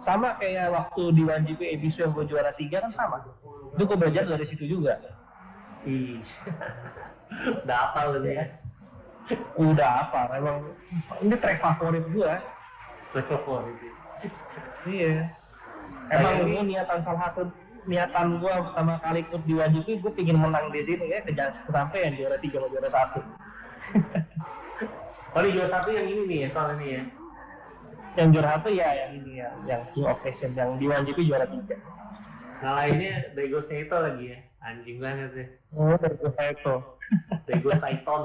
sama kayak waktu di 1GP Ebisu yang gue juara tiga kan sama itu gue belajar dari situ juga Ih, udah hafal gitu ya. udah apa emang ini track favorit gue Level gitu. iya emang ini niatan salah satu niatan gue pertama kali ikut di 1GP gue pingin menang di sini ya kejar kesampaian juara tiga sama juara satu di juara satu yang ini nih ya soal ini ya. yang juara satu ya yang ini ya yang King of Nation yang di 1GP juara tiga Nah lainnya Daigo Saito lagi ya, anjing banget ya. oh dari gue itu Daigo Saiton.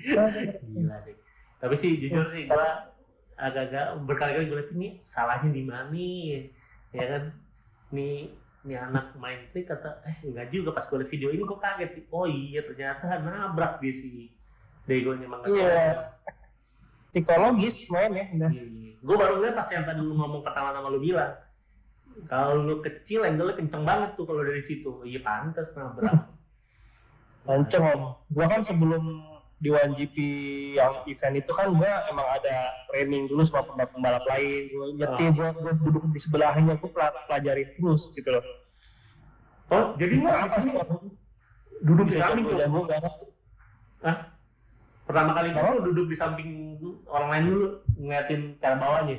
Gila deh. Tapi sih jujur sih gua agak-agak berkali-kali gue liat ini salahnya di mana nih, ya kan? Nih nih anak main trik kata eh enggak juga pas gue liat video ini kok kaget sih. Oh iya ternyata nabrak dia si Daigonya emang Iya. psikologis main ya udah. Gue baru lihat pas yang tadi lu ngomong pertama sama lu bilang kalau lu kecil angle kenceng banget tuh kalau dari situ. Iya pantas nabrak. Kenceng om. Gua kan sebelum di 1GP yang event itu kan gua emang ada training dulu sama pembalap-pembalap lain. Gua nyetir, Oh. gua, gua duduk di sebelahnya, gua pel- pelajarin terus gitu loh. Oh, jadi lu Kenapa di sih? duduk di samping tuh? jago banget. Hah? Pertama kali Apa? itu lu duduk di samping orang lain dulu ngeliatin cara bawahnya.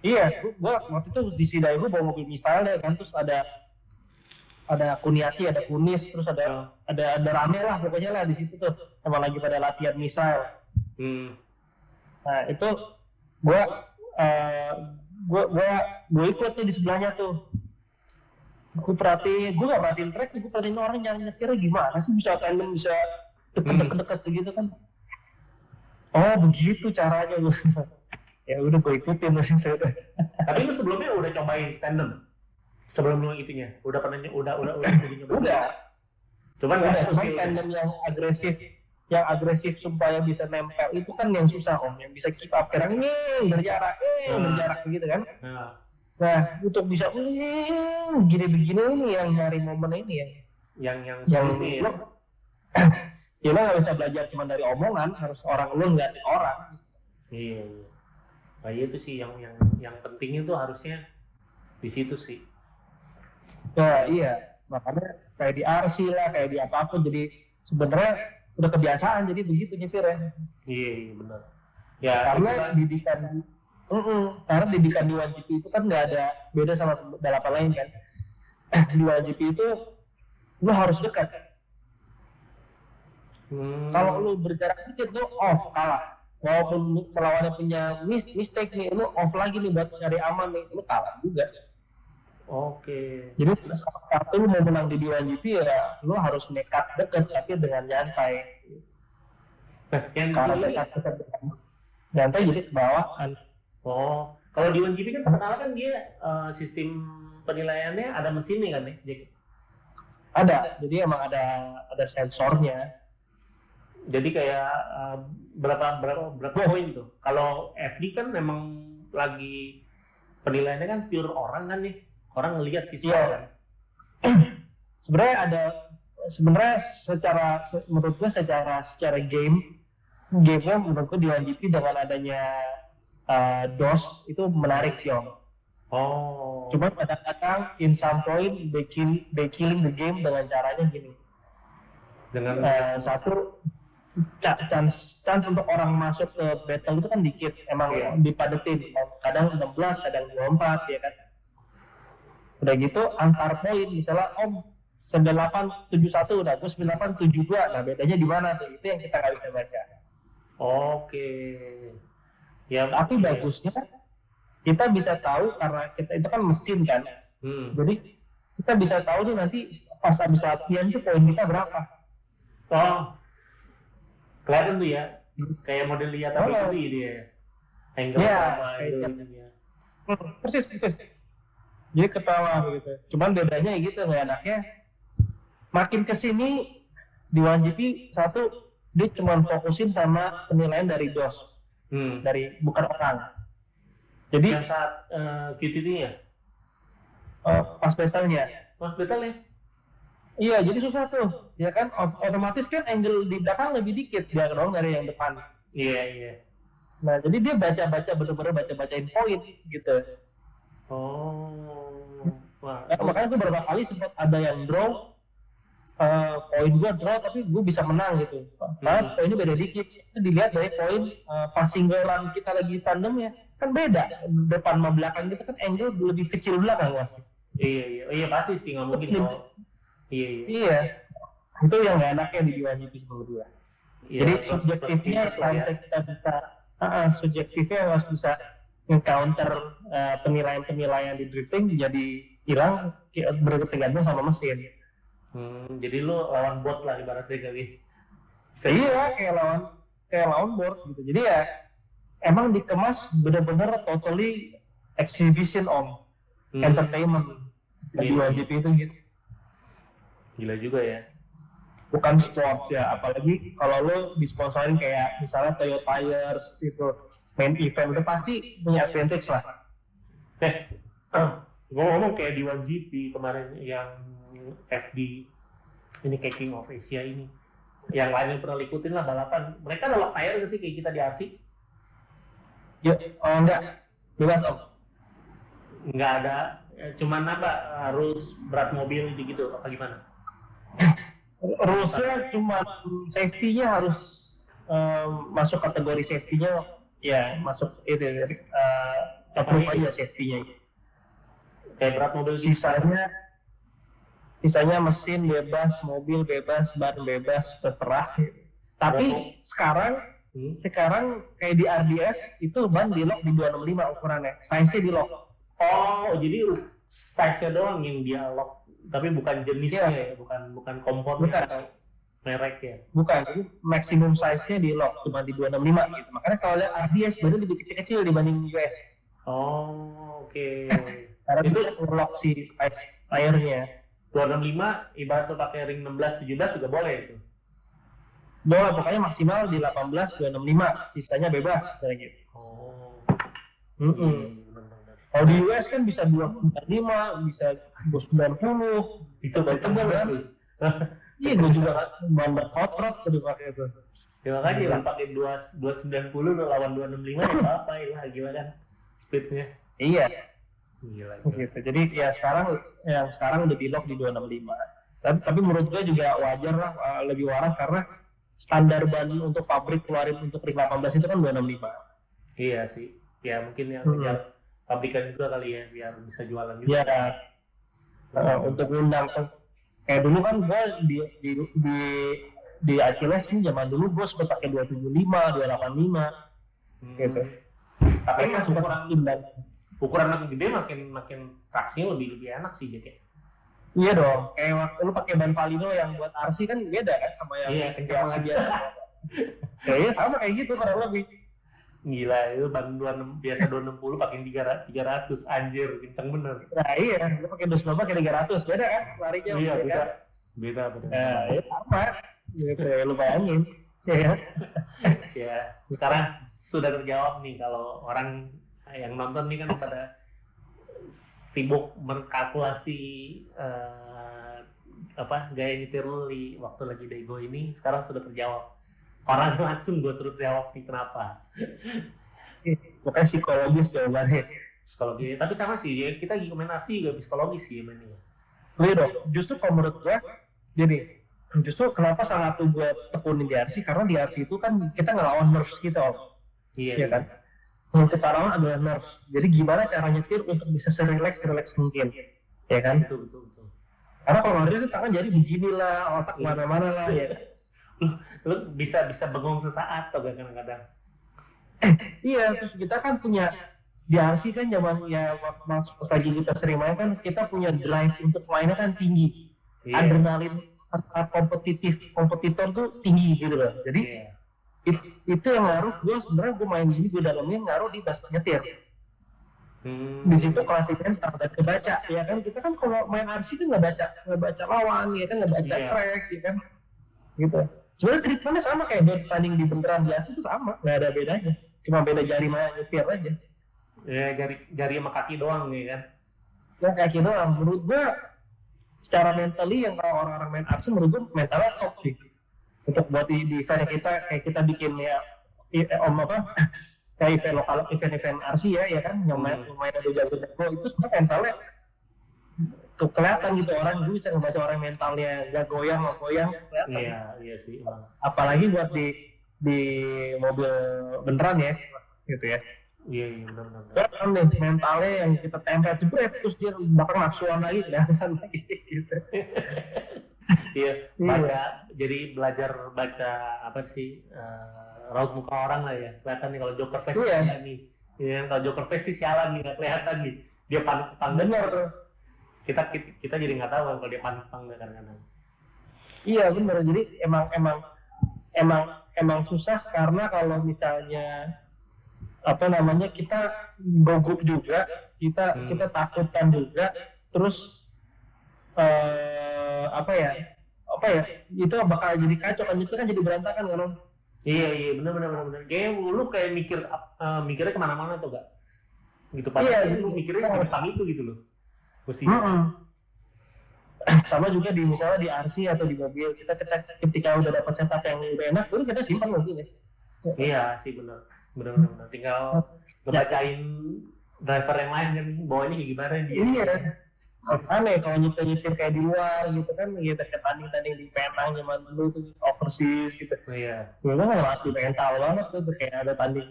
Iya, gua, gua waktu itu di Sidai gua bawa mobil misalnya kan terus ada ada Kuniati, ada Kunis, terus ada Oh. ada ada rame lah pokoknya lah di situ tuh. Emang lagi pada latihan misal. Hmm. Nah itu gua eh gua gua gua ikut tuh di sebelahnya tuh. Gua perhatiin, gua gak perhatiin track, gua perhatiin orang yang nyetirnya gimana sih bisa tandem bisa deket-deket begitu kan. Oh begitu caranya gua. ya udah gua ikutin itu. Tapi lu sebelumnya udah cobain tandem? Sebelum lu itunya, udah pernah udah udah udah udah? Udah, Cuman udah, nggak cuma skill. tandem yang agresif yang agresif supaya bisa nempel itu kan yang susah om yang bisa keep up kadang ini berjarak eh Hmm. berjarak begitu kan Nah, Nah, untuk bisa "Hmm, gini-begini ini yang nyari momen ini yang yang yang yang ini lo, ya lo nggak bisa belajar cuma dari omongan, harus orang lo nggak orang. Iya, iya. Nah, itu sih yang yang yang pentingnya tuh harusnya di situ sih. Nah, iya, makanya kayak di RC lah, kayak di apa pun, jadi sebenarnya udah kebiasaan jadi begitu nyetir ya. Iya, iya benar. Ya, Karena itu kan- didikan, Mm-mm. karena didikan di 1GP itu kan nggak ada beda sama balapan lain kan. di 1GP itu lu harus dekat. Hmm. Kalau lu berjarak dikit lu off kalah. Walaupun lu lawannya punya mis mistake nih, lu off lagi nih buat cari aman nih, lu kalah juga. Oke. Jadi lu mau menang di D1GP ya lu harus nekat deket tapi dengan nyantai. Nah, yang Kalau nekat deket dengan nyantai jadi ke bawah kan. Oh, kalau di 1GP kan terkenal kan dia eh, sistem penilaiannya ada mesinnya kan ya, Jack? Ada, jadi emang ada ada sensornya. Jadi kayak eh, berapa berapa berapa poin tuh? Kalau FD kan memang lagi penilaiannya kan pure orang kan nih, orang ngelihat visual Iya. kan. sebenarnya ada sebenarnya secara se- menurut gue secara secara game gamenya menurut gue di 1GP dengan adanya uh, DOS itu menarik sih om. Oh. Cuma kadang-kadang in some point they, kill, they killing the game dengan caranya gini. dengan Eh, satu chance chance untuk orang masuk ke battle itu kan dikit emang Iya. dipadetin kadang 16 kadang 24 ya kan udah gitu antar poin misalnya om 98 71 udah gue 98 72 nah bedanya di mana tuh itu yang kita nggak bisa baca Oke. Ya, tapi iya. bagusnya kita bisa tahu karena kita itu kan mesin kan Hmm. jadi kita bisa tahu tuh nanti pas habis latihan tuh poin kita berapa Oh. Kelihatan tuh ya. Kayak model lihat tapi Oh. itu dia. Angle Iya, sama itu. Hmm, persis persis jadi ketawa begitu cuman bedanya ya gitu nggak enaknya makin ke sini di 1GP satu dia cuma fokusin sama penilaian dari DOS Hmm. dari bukan orang Yang jadi saat eh, QTT-nya. eh, pas battle-nya Mas betul ya? iya jadi susah tuh ya kan Ot- otomatis kan angle di belakang lebih dikit dia dong dari yang depan Iya, iya. nah jadi dia baca baca bener-bener baca bacain poin gitu Oh. Wah. Nah, makanya gue beberapa kali sempat ada yang draw eh, poin gue draw tapi gue bisa menang gitu. Karena Hmm. poinnya beda dikit. Itu dilihat dari poin eh, passing run kita lagi tandem ya kan beda depan sama belakang kita kan angle lebih kecil belakang mas. Iya, iya. Oh, iya pasti sih nggak mungkin kalau. Iya, iya. Iya. Itu yang gak enaknya di dua GP menurut gue. Iya, Jadi subjektifnya itu ya. sampai kita bisa, ah, subjektifnya harus bisa encounter eh, penilaian-penilaian di drifting jadi hilang bergantung sama mesin. Hmm, jadi lu lawan bot lah ibaratnya kali. Iya, kayak lawan kayak lawan board gitu. Jadi ya emang dikemas bener-bener totally exhibition om Hmm, entertainment di. WGP itu gitu. Gila juga ya. Bukan sports ya, apalagi kalau lo disponsorin kayak misalnya Toyo Tires itu main event itu pasti punya advantage lah. Eh, ngomong-ngomong kayak di 1GP kemarin yang FD ini kayak King of Asia ini. Yang lainnya pernah ikutin lah balapan. Mereka nolak tayar nggak sih kayak kita di RC? Ya, oh enggak, bebas om. Nggak ada. eh, Cuman apa harus berat mobil gitu apa gimana? Rulesnya cuma safety-nya harus em, masuk kategori safety-nya ya masuk itu uh, approve aja safety-nya. Kayak berat mobil gitu. Sisanya sisanya mesin bebas, mobil bebas, ban bebas, terserah. Tapi sekarang Hmm. sekarang kayak di RDS itu ban di lock di 265 ukurannya, size-nya di lock. Oh, jadi size-nya doang yang dia lock, tapi bukan jenisnya Iya. ya, bukan bukan komponennya Bukan. atau merek ya. Bukan, jadi maksimum size-nya di lock cuma di 265 gitu. Makanya kalau lihat RDS baru lebih kecil-kecil dibanding US. Oh, oke. Karena Itu- itu lock si size tire-nya. 265 ibarat tuh pakai ring 16 17 juga boleh itu. Boleh pokoknya maksimal di 18 265, sisanya bebas kayak gitu. Oh. Mm-mm. benar-benar. Kalau di US kan bisa 245, bisa 290, Itu Tebal kan? Iya, gue juga bandar hot rod tadi pakai itu. Ya makanya lah pakai 2 290 udah lawan 265 ya apa lah gila kan speednya. Iya, Gila. gitu. Jadi ya sekarang yang sekarang udah di lock di 265. Tapi, tapi menurut gue juga wajar lah, uh, lebih waras karena standar ban untuk pabrik keluarin untuk ring 18 itu kan 265. Iya sih. Ya mungkin yang Hmm. pabrikan juga kali ya biar bisa jualan juga. Ya, uh, untuk undang kayak dulu kan gue di di di di Achilles ini zaman dulu gue sempat pakai 275, 285 gitu. Tapi kan sempat ukuran ukuran makin gede makin makin traksinya lebih lebih enak sih Jack ya. Iya dong, kayak waktu lu pakai ban Valino yang buat RC kan beda kan sama yang Iya, kencang biasa. Kayaknya sama kayak gitu kurang lebih. Gila itu ban 26 biasa 260 pakai 300 300 anjir kenceng bener. Nah iya, lu pakai 290 pakai 300, beda kan larinya. Iya kan? beda. Beda beda. Nah, ya sama. Gitu, ya, lu bayangin. Ya, ya sekarang sudah terjawab nih kalau orang yang nonton nih kan pada sibuk berkalkulasi eh, apa gaya nyetir lu di waktu lagi dego ini sekarang sudah terjawab orang langsung gue suruh jawab nih kenapa Pokoknya psikologis jawabannya. psikologi tapi sama sih ya kita arsi juga psikologis sih mainnya Iya dong, justru kalau menurut gua, jadi justru kenapa sangat tuh gua tekunin di RC karena di RC itu kan kita ngelawan nerves kita, Om. iya Iya kan? Yang kita lawan adalah nerves. Jadi gimana cara nyetir untuk bisa serileks serileks mungkin, ya kan? betul betul betul Karena kalau lari itu tangan jadi begini lah, otak Iya. mana-mana lah, ya. lu bisa bisa bengong sesaat atau gak kadang-kadang Iya, terus kita kan punya di RC kan zaman ya waktu lagi kita sering main kan kita punya drive untuk mainnya kan tinggi. Iya. Adrenalin kompetitif kompetitor tuh tinggi gitu loh. Jadi Iya. it- itu yang ngaruh gue sebenarnya gue main gini gue dalamnya ngaruh di pas nyetir. Hmm. Di situ mental dan kebaca ya kan kita kan kalau main RC itu nggak baca nggak baca lawan ya kan nggak baca Iya. track ya kan gitu. Sebenarnya treatmentnya sama kayak dia tanding di beneran di RC itu sama nggak ada bedanya. Cuma beda jari mana nyetir aja. ya jari jari sama kaki doang nih kan yang kayak gitu doang. Menurut gua secara mentally yang kalau orang-orang main arts menurut gua mentalnya top sih. Untuk buat di, di event kita kayak kita bikin ya eh, om apa kayak event lokal event-event RC ya ya kan yang main Hmm. main ada jago jago itu sebenarnya mentalnya tuh kelihatan gitu orang gue bisa ngebaca orang mentalnya gak goyang gak goyang kelihatan. iya iya sih apalagi buat di di mobil beneran ya gitu ya iya iya benar benar nih mentalnya yang kita tempel jebret terus dia bakal nafsuan lagi kelihatan lagi gitu. iya baca jadi belajar baca apa sih eh, raut muka orang lah ya kelihatan nih kalau joker face Iya. nih Iya, kalau joker face sih sialan nih nggak kelihatan nih dia panik Bener. Kita, kita jadi nggak tahu kalau dia panik apa enggak kadang-kadang Iya bener. Jadi emang emang emang emang susah karena kalau misalnya apa namanya kita gugup juga, kita Hmm. kita takutan juga, terus eh apa ya? Apa ya? Itu bakal jadi kacau kan itu kan jadi berantakan kan Om? iya iya benar benar benar benar kayak lu kayak mikir eh, mikirnya ke mana-mana tuh gak gitu padahal Iya, lu mikirnya iya. tentang itu gitu loh mesti Mm-mm. Sama juga di misalnya di RC atau di mobil kita kita ketika udah dapat setup yang udah enak, baru kita simpan mobilnya. iya sih benar benar benar benar tinggal ngebacain driver yang lain kan bawanya kayak gimana dia Iya. Aneh kalau nyetir nyetir kayak di luar gitu kan, kita kayak tanding tanding di Penang zaman dulu tuh overseas gitu. iya Gue kan ngelatih mental banget tuh, tuh kayak ada tanding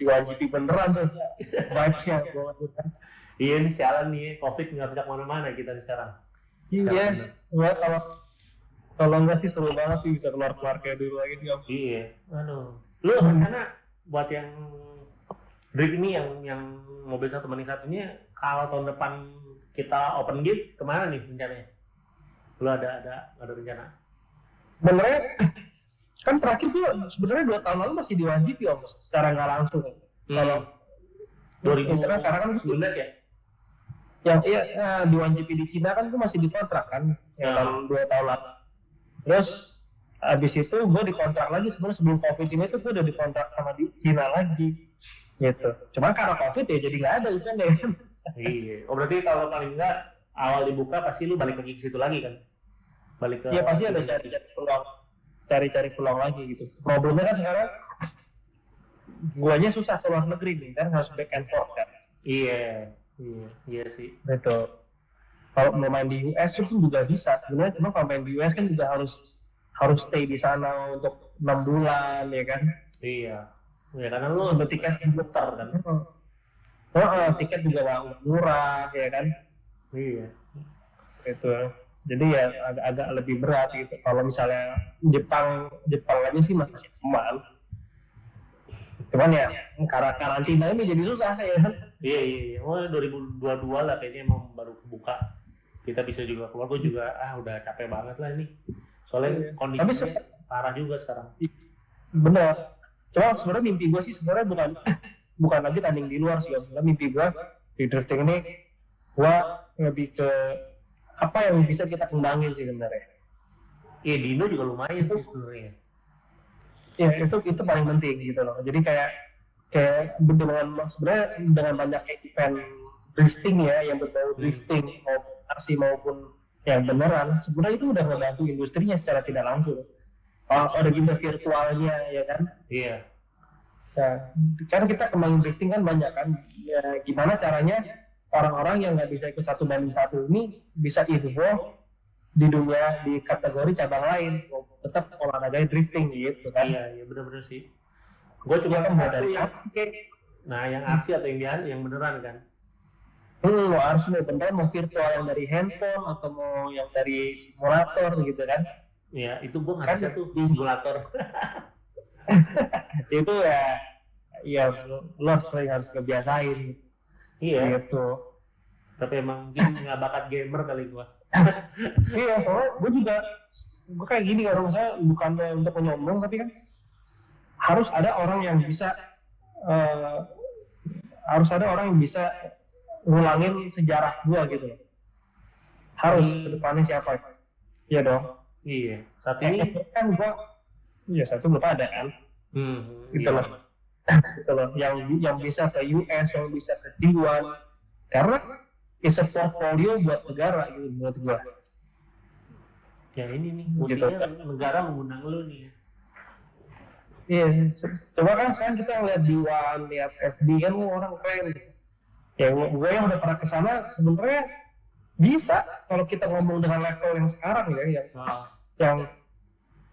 di WGP beneran tuh. Vibes-nya kan. Iya nih sialan nih covid nggak bisa ke mana-mana kita sekarang. Iya, gua kalau kalau enggak sih seru banget sih bisa keluar keluar kayak dulu lagi sih. Iya. Aduh. Lu rencana buat yang drift ini yang yang mobil satu banding satunya kalau tahun depan kita open gate ke mana nih rencananya? Lu ada ada ada rencana? Sebenarnya kan terakhir tuh sebenarnya dua tahun lalu masih diwajib ya om, secara nggak langsung. Kalau 2019 Karena sekarang kan ya yang iya. di One GP di Cina kan itu masih dikontrak kan yang Ya. tahun dua tahun lalu terus habis itu gue dikontrak lagi sebenarnya sebelum covid ini tuh gue udah dikontrak sama di Cina lagi. Gitu. Cuman karena covid ya jadi nggak ada itu kan ya iya. Oh berarti kalau paling enggak awal dibuka pasti lu balik lagi ke situ lagi kan? Balik ke ya pasti ada cari-cari peluang cari-cari peluang lagi gitu. Problemnya kan sekarang guanya susah ke luar negeri nih kan harus back and forth kan. Iya iya iya sih. Gitu. Kalau mau main di US itu juga bisa. Sebenarnya cuma kalau main di US kan juga harus harus stay di sana untuk enam bulan ya kan? Iya. Ya karena lu Sebut tiket. muter kan. Oh, oh, tiket juga nggak murah ya kan? Iya. Gitu. Jadi ya agak, agak lebih berat gitu. Kalau misalnya Jepang Jepang aja sih masih aman. Cuman ya karena karantina ini jadi susah ya kan Iya iya iya. Oh 2022 lah kayaknya emang baru buka. Kita bisa juga keluar. Gue juga ah udah capek banget lah ini. Soalnya Iya. kondisinya Tapi parah juga sekarang. bener cuma sebenarnya mimpi gue sih sebenarnya bukan bukan lagi tanding di luar sih sebenarnya mimpi gue di drifting ini gue lebih ke apa yang bisa kita kembangin sih sebenarnya Iya Dino juga lumayan sih sebenarnya. ya itu itu paling penting gitu loh jadi kayak kayak dengan sebenarnya dengan banyak event drifting ya yang berbau Hmm. drifting maupun aksi maupun yang beneran sebenarnya itu udah membantu industrinya secara tidak langsung oh, ada juga virtualnya ya kan Iya. Nah, kan kita kembangin drifting kan banyak kan. Ya, gimana caranya orang-orang yang nggak bisa ikut satu banding satu ini bisa evolve di dunia di kategori cabang lain, tetap olahraga drifting gitu kan. Iya iya bener-bener sih. Gue Cuma cuma kan dari yang, nah yang asli atau yang biasa yang beneran kan. Hmm, mau harus mau beneran mau virtual yang dari handphone atau mau yang dari simulator gitu kan. Iya itu gue nggak Kan bisa tuh di- simulator. itu ya ya lo sering harus kebiasain iya. gitu. Tapi emang mungkin nggak bakat gamer kali gue. iya soalnya gue juga gue kayak gini kalau misalnya bukan untuk menyombong tapi kan harus ada orang yang bisa eh, harus ada orang yang bisa ngulangin sejarah gue gitu loh harus Hmm. ke depannya siapa iya dong Iya. Saat ini ini. kan gue iya satu belum ada kan Hmm, gitu iya. loh gitu loh yang yang bisa ke US yang bisa ke T1 karena is a portfolio buat negara gitu menurut gue Ya ini nih, Gitu. negara mengundang lu nih. Iya, coba kan sekarang kita ngeliat di One, lihat FB kan orang keren. Ya gue yang udah pernah ke sana sebenarnya bisa kalau kita ngomong dengan level yang sekarang ya, yang Oh, yang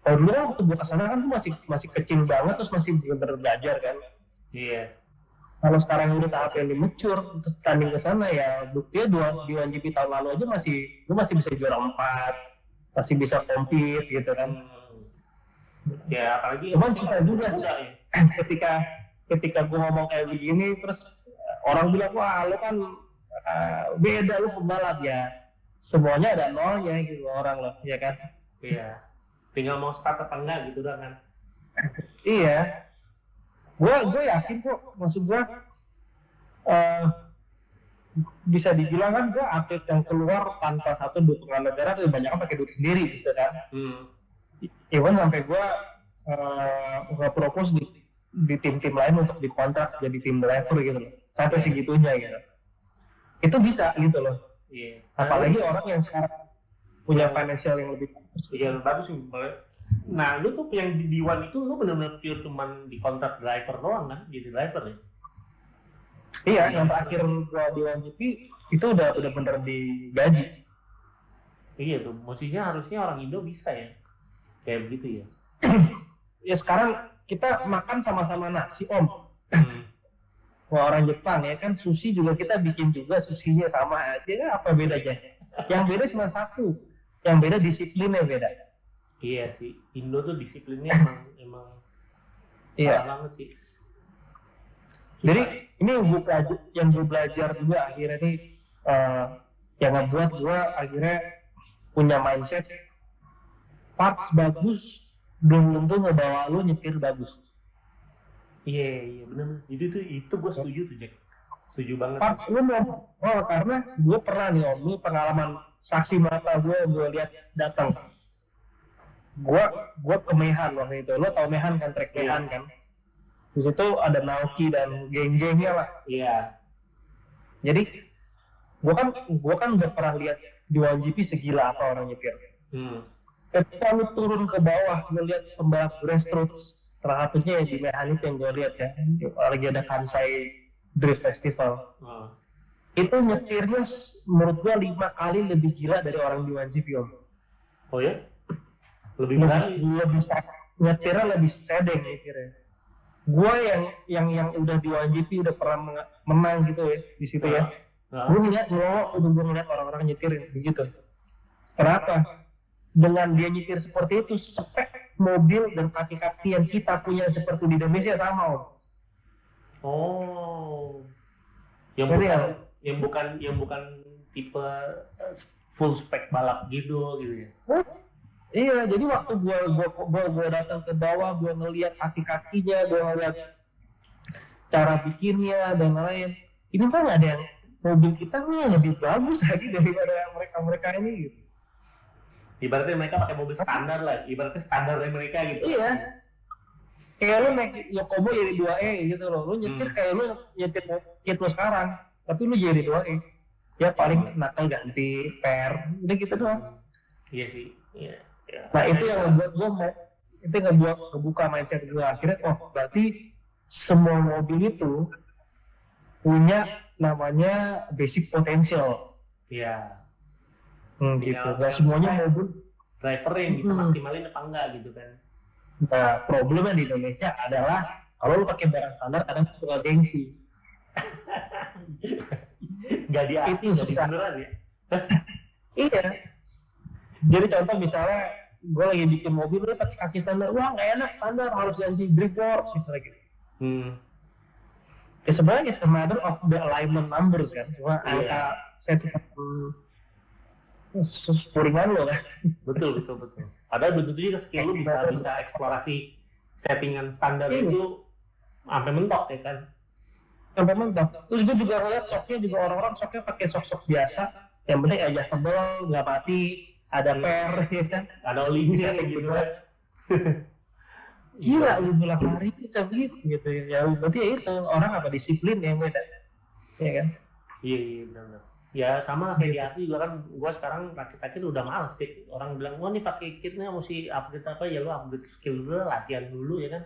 kalau dulu kan waktu gue ke sana kan tuh masih masih kecil banget terus masih bener-bener belajar kan. iya. Kalau sekarang udah tahap yang dimecur, terus tanding ke sana ya buktinya dua di GP tahun lalu aja masih gue masih bisa juara empat, masih bisa compete gitu kan. Ya apalagi Cuman susah juga muda ya. ketika ketika gue ngomong kayak begini terus eh, orang bilang wah lo kan eh, beda lu pembalap ya semuanya ada nolnya gitu orang loh ya kan Iya. Tinggal mau start apa enggak gitu dah kan. iya gue gue yakin kok maksud gue eh bisa dibilang kan gue atlet yang keluar tanpa satu dukungan negara tuh banyak pakai duit sendiri gitu kan Hmm. Even sampai gue uh, nggak propose di di tim-tim lain untuk dikontrak jadi tim driver gitu loh sampai segitunya gitu itu bisa gitu loh Iya. apalagi orang yang sekarang punya financial yang lebih bagus Iya bagus sih. Boleh. Nah, lu tuh yang di D1 itu lu benar-benar pure cuman di kontrak driver doang kan? Jadi driver ya? iya yang terakhir gua di WGP itu udah udah bener digaji Iya tuh, mestinya harusnya orang Indo bisa ya. Kayak begitu ya. ya sekarang kita makan sama-sama nasi om. Hmm. Wah orang Jepang ya kan sushi juga kita bikin juga sushinya sama aja kan apa bedanya? Yang beda cuma satu. Yang beda disiplinnya beda. Iya sih, Indo tuh disiplinnya emang emang iya. banget sih. Jadi ini yang gue belajar, yang gue belajar juga akhirnya nih eh, yang ngebuat gue akhirnya punya mindset parts bagus belum tentu ngebawa lu nyetir bagus. Iya iya benar. Jadi tuh itu gue setuju tuh Jack. Setuju banget. Parts lu mau oh karena gue pernah nih om, ini pengalaman saksi mata gue gue lihat datang. Gue gue ke Mehan waktu itu, lo tau Mehan kan trek Iya. Mehan kan? Di situ ada Naoki dan geng-gengnya lah. Iya. Jadi gue kan gue kan udah pernah lihat di GP segila apa orang nyetir. Hmm. Ketika lu turun ke bawah ngeliat pembalap grassroots, salah satunya yang di Mehan itu yang gue lihat ya, lagi ada Kansai Drift Festival. Oh. Itu nyetirnya menurut gue lima kali lebih gila dari orang di GP om. oh ya? Lebih Lebih, berani. lebih sa- nyetirnya lebih sedeng nyetirnya. Gue yang yang yang udah di GP udah pernah menang gitu ya di situ ya. Nah, gue ngeliat ngelawak udah gue ngeliat orang-orang nyetir begitu Kenapa? Dengan dia nyetir seperti itu, spek mobil dan kaki-kaki yang kita punya seperti di Indonesia sama om. Oh. Yang Jadi bukan ya- yang bukan yang bukan tipe eh, full spec balap gitu gitu ya. Iya, jadi waktu gua gua gua, gua datang ke bawah, gua ngelihat kaki-kakinya, gua ngelihat cara bikinnya dan lain. Ini kan ada yang mobil kita nih lebih bagus lagi daripada mereka-mereka ini gitu. Ibaratnya mereka pakai mobil standar lah, ibaratnya standarnya mereka gitu. Iya. Kayak lu naik Yokobo jadi 2E gitu loh. Lu nyetir Hmm. kayak lu nyetir kit lu sekarang, tapi lu jadi 2E. Ya paling nakal ganti per, udah gitu doang. Iya sih. Iya. Ya. Nah itu yang ngebuat gue mau itu yang ngebuat kebuka mindset gue akhirnya oh berarti semua mobil itu punya namanya basic potential Iya. Hmm, gitu gak semuanya mobil Driver yang bisa Hmm. maksimalin apa enggak gitu kan. nah problemnya di Indonesia adalah kalau lu pakai barang standar kadang suka gengsi Gak di asli, Itu gak beneran ya. iya jadi contoh misalnya gue lagi bikin mobil lu pakai kaki standar wah nggak enak standar harus ganti brake works misalnya gitu Hmm. ya sebenarnya it's a matter of the alignment numbers kan cuma Iya. angka spuringan lo kan? Betul, betul, betul. Padahal tentu juga skill lu bisa bisa eksplorasi settingan standar Iya. itu sampai mentok ya kan. sampai mentok. Terus gue juga ngeliat soknya juga orang-orang soknya pakai sok-sok biasa. Yang penting adjustable nggak mati ada per ya kan? Ada olinya gitu kan. gila lu bilang hari bisa begitu gitu. Ya ya berarti ya itu orang apa disiplin yang beda ya? Kan? Iya, iya benar ya sama kayak di hmm. arti juga kan gue sekarang rakit rakit udah males sih orang bilang wah ini nih pakai kitnya mesti update apa? Ya lu update skill dulu latihan dulu ya kan?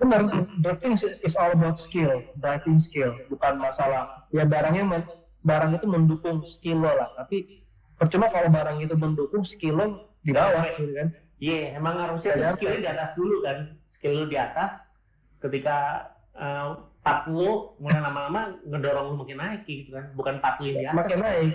Benar drafting is all about skill driving skill bukan masalah. Ya barangnya men, barang itu mendukung skill lo lah tapi percuma kalau barang itu mendukung skill lo di bawah gitu kan? Iya emang harusnya iya, kan? skill di atas dulu kan skill lo di atas. Ketika eh, 40 mulai lama-lama ngedorong lu makin naik gitu kan. Bukan 40 yang di atas. Makin naik.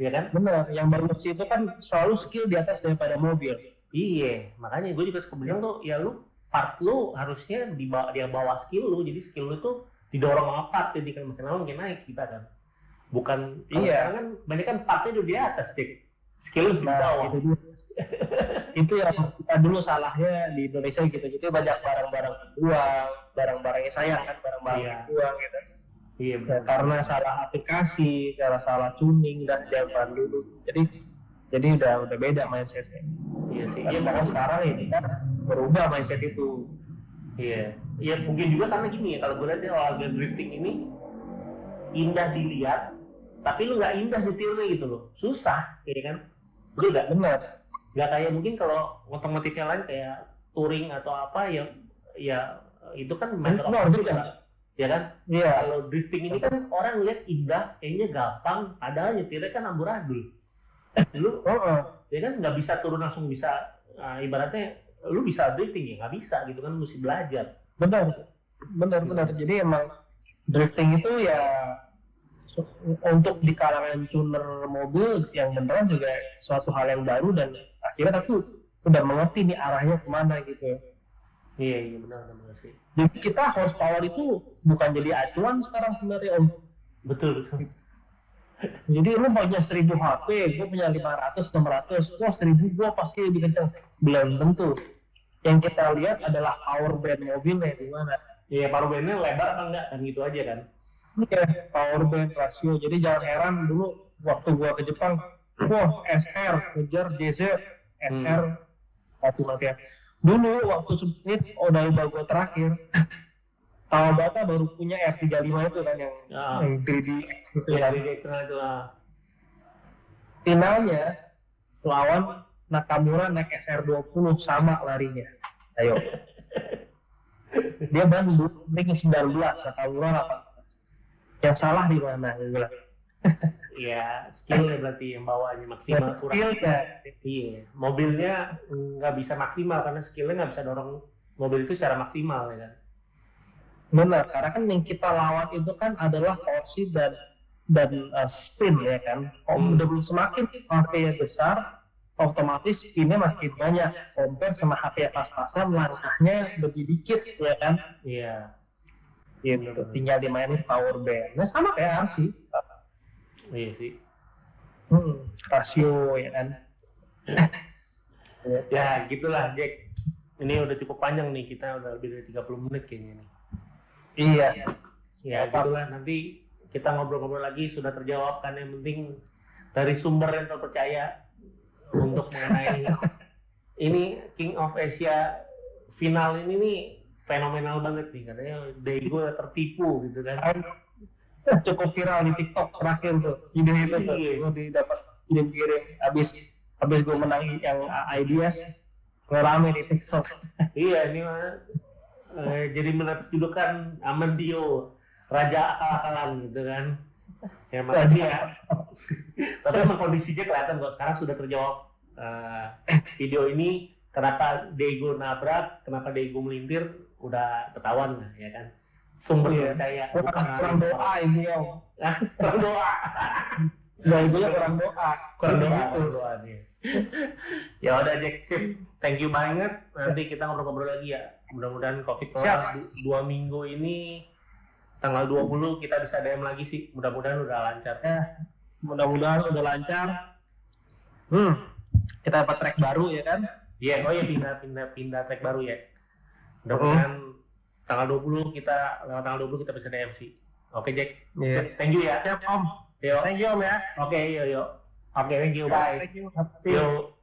Iya kan? Bener yang bagus itu kan selalu skill di atas daripada mobil. Iya makanya gue juga suka bilang tuh ya lu part lu harusnya di bawah, dia bawa skill lu jadi skill lu tuh didorong sama part jadi kan makin lama makin naik gitu kan. Bukan iya. kan banyak kan partnya udah di atas dik. Skill lu nah, di bawah. itu yang kita dulu salahnya di Indonesia gitu jadi banyak barang-barang buang barang-barangnya sayang kan barang-barang Iya. buang gitu Iya Ya, benar. karena salah aplikasi, karena salah tuning dan zaman dulu. Jadi jadi udah udah beda mindsetnya. Iya sih. Iya makanya sekarang ini kan berubah mindset itu. Iya, iya mungkin juga karena gini ya kalau gue lihat ya olahraga drifting ini indah dilihat, tapi lu nggak indah nyetirnya gitu loh, susah, ya kan? Lu nggak Benar. Nggak kayak mungkin kalau otomotif yang lain kayak touring atau apa ya ya itu kan matter of Benar skill, juga. kan? ya kan? Iya. Kalau drifting ini kan orang lihat indah, kayaknya gampang, padahal nyetirnya kan amburadul. Lu Oh, oh. ya kan nggak bisa turun langsung bisa ah, ibaratnya lu bisa drifting ya nggak bisa gitu kan mesti belajar. benar. Benar benar. Jadi emang drifting itu ya untuk di kalangan tuner mobil yang beneran juga suatu hal yang baru dan akhirnya aku udah mengerti nih arahnya ke mana gitu. Iya iya benar benar sih. Jadi kita horsepower itu bukan jadi acuan sekarang sebenarnya om. Betul. Jadi lu punya 1000 HP, gue punya 500, 600, wah 1000 gue pasti lebih kenceng. Belum tentu. Yang kita lihat adalah power band mobilnya di mana. Iya paruh bandnya lebar apa enggak kan gitu aja kan. Iya, power band rasio. Jadi jangan heran dulu waktu gua ke Jepang, wah SR ngejar JZ, SR mati matian. Dulu waktu Smith Odaiba gua terakhir, Kawabata baru punya R35 itu kan yang Ah. yang 3D itu Iya ya. dari eksternal itu ah. finalnya lawan Nakamura naik SR20 sama larinya. Ayo. Dia Bandung, ring 19, Nakamura 18. Yang salah di mana? Iya skill ya berarti yang bawanya maksimal kurang. Skill ya. Iya mobilnya nggak bisa maksimal karena skillnya nggak bisa dorong mobil itu secara maksimal ya kan. Benar, karena kan yang kita lawan itu kan adalah torsi dan dan uh, spin ya kan. Kalau Hmm. semakin HP besar, otomatis spinnya makin banyak. Compare sama HP yang pas-pasan, langkahnya lebih dikit ya kan. Iya. Gitu. Hmm. Tinggal dimainin power band. Nah sama kayak RC. Iya sih. Hmm, rasio ya kan. Ya, gitulah Jack. Ini udah cukup panjang nih, kita udah lebih dari 30 menit kayaknya nih. Iya. Ya, Apa? gitulah nanti kita ngobrol-ngobrol lagi sudah terjawab kan yang penting dari sumber yang terpercaya untuk mengenai ini King of Asia final ini nih fenomenal banget nih katanya Daegu tertipu gitu kan. Cukup viral di TikTok terakhir tuh video itu tuh Iya. gue didapat kirim kirim abis abis gue menang yang IDS ngerame di TikTok iya ini mah eh, jadi mendapat julukan Amandio Raja akal-akalan gitu kan. Ya makasih ya. Tapi emang kondisinya kelihatan kok sekarang sudah terjawab Eh, video ini kenapa Dego nabrak, kenapa Dego melintir udah ketahuan lah ya kan. Sumber Iya. percaya kurang, kurang doa ini ya kurang doa. Nah, itu kurang doa kurang doa, gitu. kurang doa nih. ya udah Jack sip. Thank you banget. Nanti kita ngobrol-ngobrol lagi ya. Mudah-mudahan Covid du- dua minggu ini tanggal 20 kita bisa DM lagi sih. Mudah-mudahan udah lancar. Ya, mudah-mudahan udah lancar hmm kita dapat track baru ya kan Iya, oh iya pindah pindah pindah track baru ya. Mudah-mudahan tanggal 20 kita lewat tanggal 20 kita bisa DMC. Oke Jack. Iya. Thank you ya. siap om Yo. thank you om ya Oke, yo yo. Oke, thank you. Bye. thank you. Yo.